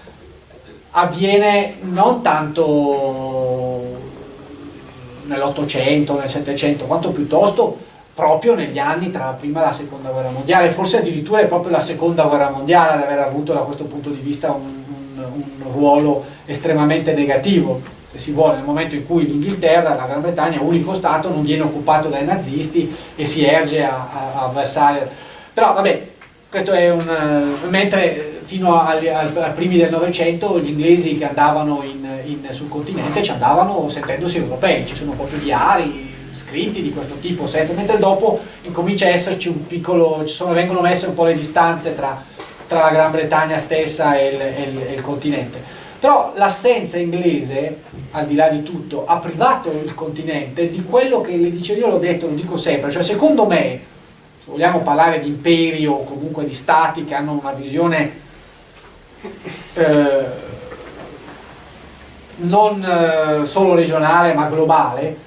avviene non tanto nell'Ottocento, nel Settecento, quanto piuttosto proprio negli anni tra la prima e la seconda guerra mondiale, forse addirittura è proprio la seconda guerra mondiale ad aver avuto da questo punto di vista un, un, un ruolo estremamente negativo, se si vuole, nel momento in cui l'Inghilterra, la Gran Bretagna, unico Stato, non viene occupato dai nazisti e si erge a, a, a versare... Però vabbè, questo è un... mentre fino ai primi del Novecento gli inglesi che andavano in, in, sul continente ci andavano sentendosi europei, ci sono proprio diari scritti di questo tipo, senza, mentre dopo incomincia a esserci un piccolo, sono, vengono messe un po' le distanze tra, tra la Gran Bretagna stessa e il, e il, e il continente. Però l'assenza inglese, al di là di tutto, ha privato il continente di quello che le dicevo, io l'ho detto, lo dico sempre, cioè secondo me, se vogliamo parlare di imperi o comunque di stati che hanno una visione eh, non eh, solo regionale ma globale,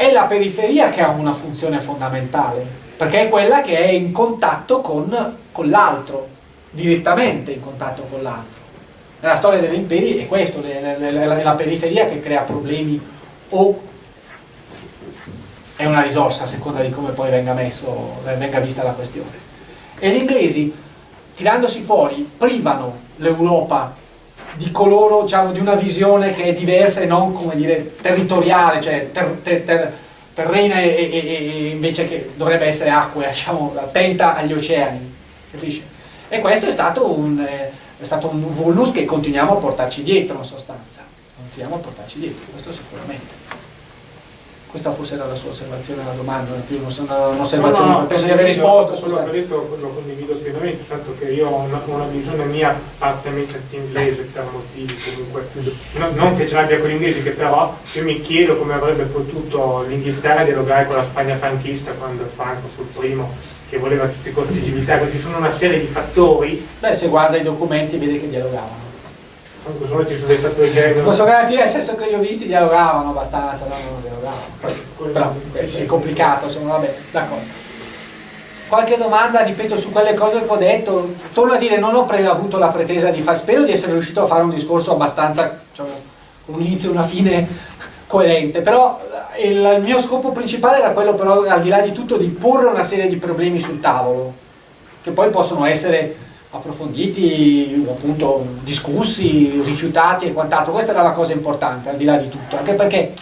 è la periferia che ha una funzione fondamentale, perché è quella che è in contatto con, con l'altro, direttamente in contatto con l'altro. Nella storia degli imperi è questo, è la periferia che crea problemi o è una risorsa a seconda di come poi venga, messo, venga vista la questione. E gli inglesi, tirandosi fuori, privano l'Europa di coloro, diciamo, di una visione che è diversa e non, come dire, territoriale, cioè ter, ter, ter, terrena e, e, e, invece che dovrebbe essere acqua, *laughs* diciamo, attenta agli oceani, capisci? E questo è stato un, eh, è stato un vulnus che continuiamo a portarci dietro in sostanza, continuiamo a portarci dietro, questo sicuramente questa forse era la sua osservazione alla domanda, più un'osservazione, no, no, penso di aver risposto. Quello che ha detto lo condivido pienamente, tanto che io ho una, una visione mia parzialmente inglese per motivi comunque, no, non che ce l'abbia con gli inglesi, che però io mi chiedo come avrebbe potuto l'Inghilterra dialogare con la Spagna franchista quando Franco fu il primo che voleva tutti i costi di civiltà, perché ci sono una serie di fattori. Beh, se guarda i documenti vede che dialogavano. Sono garantire, nel senso che io ho visti dialogavano abbastanza, no, non dialogavano. Poi, però è, complicato, insomma, vabbè, d'accordo. Qualche domanda, ripeto, su quelle cose che ho detto, torno a dire, non ho avuto la pretesa di fare, spero di essere riuscito a fare un discorso abbastanza, con un inizio e una fine *laughs* coerente, però il, il mio scopo principale era quello però, al di là di tutto, di porre una serie di problemi sul tavolo, che poi possono essere approfonditi, appunto discussi, rifiutati e quant'altro, questa era la cosa importante al di là di tutto, anche perché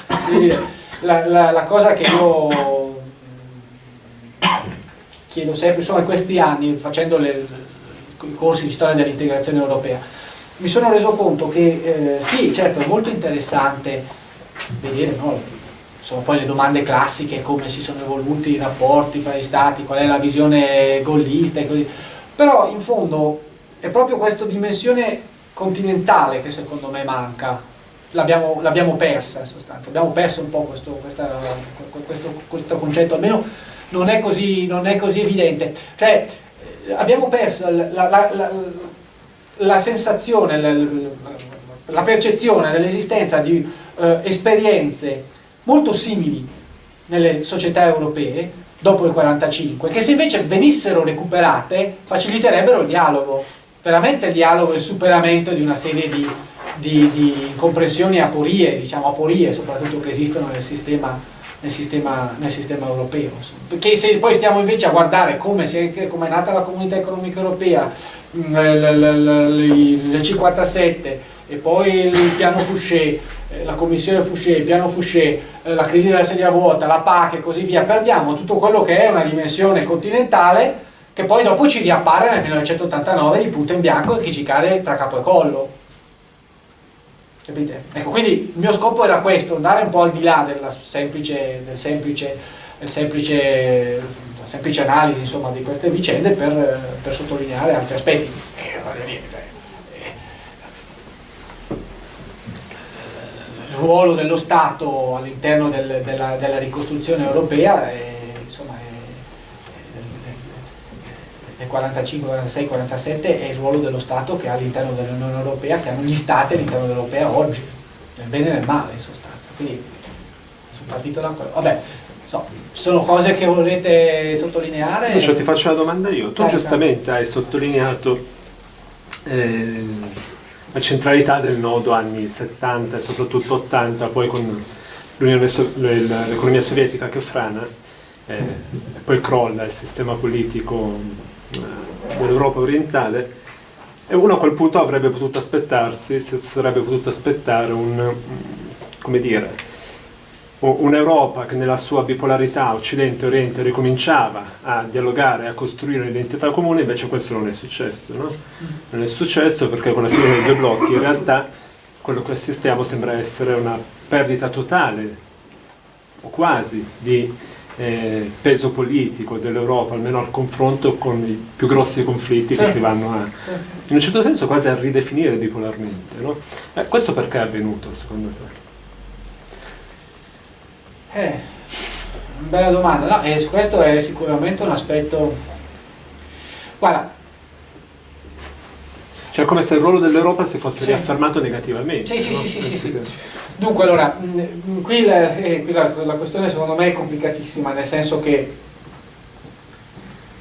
la, la, la cosa che io chiedo sempre, insomma in questi anni facendo le, i corsi di storia dell'integrazione europea, mi sono reso conto che eh, sì, certo è molto interessante vedere no, sono poi le domande classiche come si sono evoluti i rapporti fra gli stati, qual è la visione gollista e così però in fondo è proprio questa dimensione continentale che secondo me manca, l'abbiamo persa in sostanza, abbiamo perso un po' questo, questa, questo, questo concetto, almeno non è così, non è così evidente. Cioè, eh, abbiamo perso la, la, la, la sensazione, la, percezione dell'esistenza di eh, esperienze molto simili nelle società europee dopo il 45, che se invece venissero recuperate faciliterebbero il dialogo, veramente il dialogo e il superamento di una serie di, di, di comprensioni e aporie, diciamo aporie soprattutto che esistono nel sistema, nel sistema, nel sistema europeo. Perché se poi stiamo invece a guardare come, come è nata la comunità economica europea nel 57 e poi il piano Fouché, eh, la commissione Fouché, il piano Fouché, eh, la crisi della sedia vuota, la PAC e così via, perdiamo tutto quello che è una dimensione continentale che poi dopo ci riappare nel 1989 di punto in bianco e che ci cade tra capo e collo. Capite? Ecco, quindi il mio scopo era questo, andare un po' al di là della semplice, del semplice, del semplice, semplice analisi insomma, di queste vicende per, per sottolineare altri aspetti. Eh, ruolo dello Stato all'interno del, della, della, ricostruzione europea è, insomma, è, nel 45, 46, 47 è il ruolo dello Stato che ha all'interno dell'Unione Europea, che hanno gli Stati all'interno dell'Europea oggi, nel bene e nel male in sostanza. Quindi sono partito da quello. Vabbè, so, sono cose che volete sottolineare? Cioè, ti faccio una domanda io. Tu giustamente hai sottolineato eh, la centralità del nodo anni 70 e soprattutto 80, poi con l'economia sovietica che frana, eh, e poi crolla il sistema politico eh, dell'Europa orientale, e uno a quel punto avrebbe potuto aspettarsi, si sarebbe potuto aspettare un, come dire, un'Europa che nella sua bipolarità Occidente e Oriente ricominciava a dialogare, a costruire un'identità comune, invece questo non è successo. No? Non è successo perché con la fine dei due blocchi in realtà quello che assistiamo sembra essere una perdita totale o quasi, di eh, peso politico dell'Europa, almeno al confronto con i più grossi conflitti che si vanno a, in un certo senso quasi a ridefinire bipolarmente. No? Eh, questo perché è avvenuto secondo te? Eh, bella domanda, no, eh, questo è sicuramente un aspetto... Guarda, cioè come se il ruolo dell'Europa si fosse sì. riaffermato negativamente. Sì, sì, no? sì, sì, sì, sì. Dunque, allora, mm, mm, qui, la, eh, qui la, la, questione secondo me è complicatissima, nel senso che,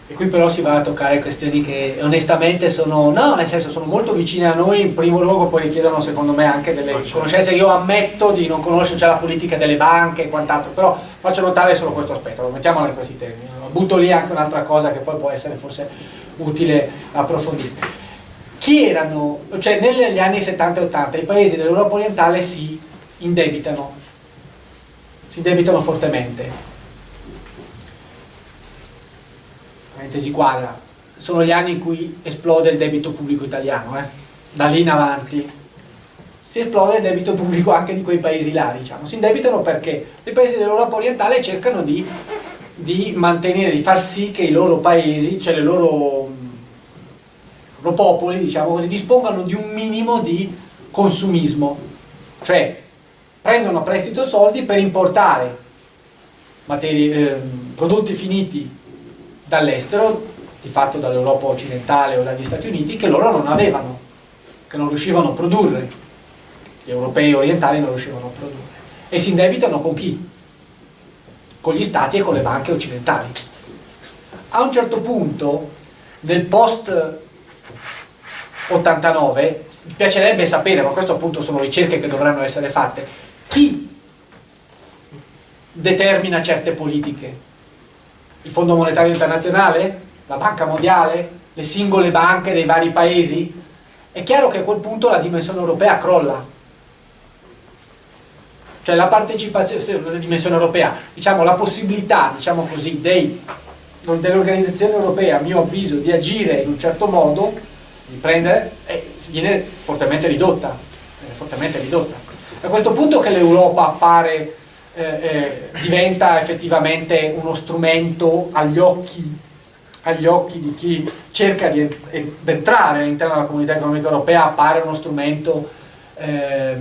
e qui però si va a toccare questioni che onestamente sono, no, nel senso sono molto vicine a noi, in primo luogo poi richiedono secondo me anche delle certo. conoscenze, io ammetto di non conoscere già la politica delle banche e quant'altro, però faccio notare solo questo aspetto, lo mettiamola in questi termini, butto lì anche un'altra cosa che poi può essere forse utile approfondire. Chi erano, cioè negli anni 70 e 80 i paesi dell'Europa orientale si indebitano, si indebitano fortemente. Parentesi quadra, sono gli anni in cui esplode il debito pubblico italiano, eh? da lì in avanti si esplode il debito pubblico anche di quei paesi là, diciamo. Si indebitano perché i paesi dell'Europa orientale cercano di, di, mantenere, di far sì che i loro paesi, cioè le loro, loro popoli, diciamo così, dispongano di un minimo di consumismo. Cioè, prendono a prestito soldi per importare materie, eh, prodotti finiti dall'estero, di fatto dall'Europa occidentale o dagli Stati Uniti, che loro non avevano, che non riuscivano a produrre, gli europei orientali non riuscivano a produrre. E si indebitano con chi? Con gli stati e con le banche occidentali. A un certo punto, nel post 89, mi piacerebbe sapere, ma questo appunto sono ricerche che dovranno essere fatte, chi determina certe politiche? Il Fondo Monetario Internazionale? La Banca Mondiale? Le singole banche dei vari paesi? È chiaro che a quel punto la dimensione europea crolla. Cioè la partecipazione, la dimensione europea, diciamo la possibilità, diciamo così, dell'organizzazione europea, a mio avviso, di agire in un certo modo, di prendere, eh, viene fortemente ridotta, fortemente ridotta. A questo punto che l'Europa appare, eh, eh, diventa effettivamente uno strumento agli occhi, agli occhi di chi cerca di entrare all'interno della comunità economica europea, appare uno strumento eh,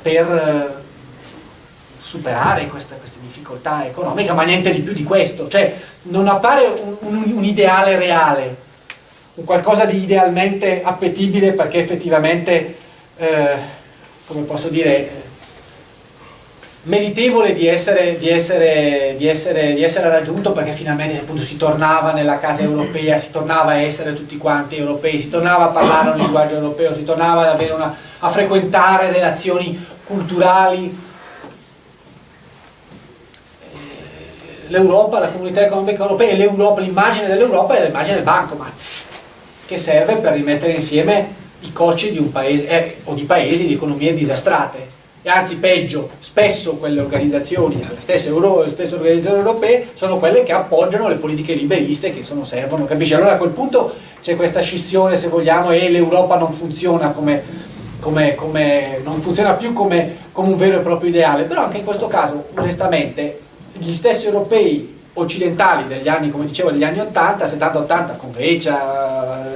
per superare queste, queste, difficoltà economiche, ma niente di più di questo, cioè non appare un, un, un ideale reale, un qualcosa di idealmente appetibile perché effettivamente eh, come posso dire, meritevole di essere, di, essere, di, essere, di essere, raggiunto perché finalmente appunto si tornava nella casa europea, si tornava a essere tutti quanti europei, si tornava a parlare un linguaggio europeo, si tornava una, a frequentare relazioni culturali. Eh, L'Europa, la comunità economica europea e l'immagine dell'Europa è l'immagine del bancomat che serve per rimettere insieme i coci di un paese eh, o di paesi di economie disastrate e anzi peggio, spesso quelle organizzazioni, le stesse, Euro, le stesse, organizzazioni europee sono quelle che appoggiano le politiche liberiste che sono, servono, capisci? Allora a quel punto c'è questa scissione se vogliamo e l'Europa non funziona come, come, come, non funziona più come, come un vero e proprio ideale, però anche in questo caso onestamente gli stessi europei occidentali degli anni, come dicevo, degli anni 80, 70-80 con Grecia,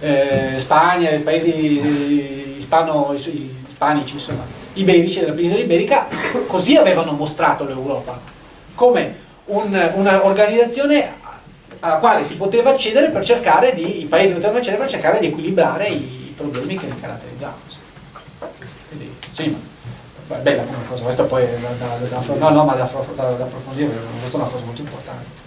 eh, Spagna, i paesi ispano, ispanici, insomma, iberici della penisola iberica, così avevano mostrato l'Europa, come un'organizzazione alla quale si poteva accedere per cercare di, i paesi potevano accedere per cercare di equilibrare i, problemi che li caratterizzavano. Quindi, sì, bella come cosa, questa poi da, da, da, no, no, ma da, da approfondire, questa è una cosa molto importante.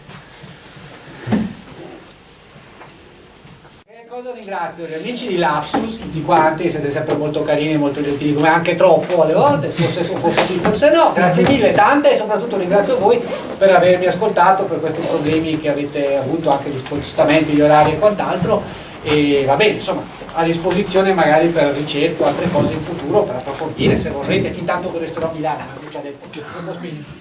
Cosa ringrazio? Gli amici di Lapsus, tutti quanti, siete sempre molto carini, molto gentili, come anche troppo alle volte, forse, forse sì, forse no, grazie mille, tante e soprattutto ringrazio voi per avermi ascoltato, per questi problemi che avete avuto, anche gli spostamenti, gli orari e quant'altro, e va bene, insomma, a disposizione magari per ricerca o altre cose in futuro, per approfondire, se vorrete, fin tanto che resterò a Milano, mica detto,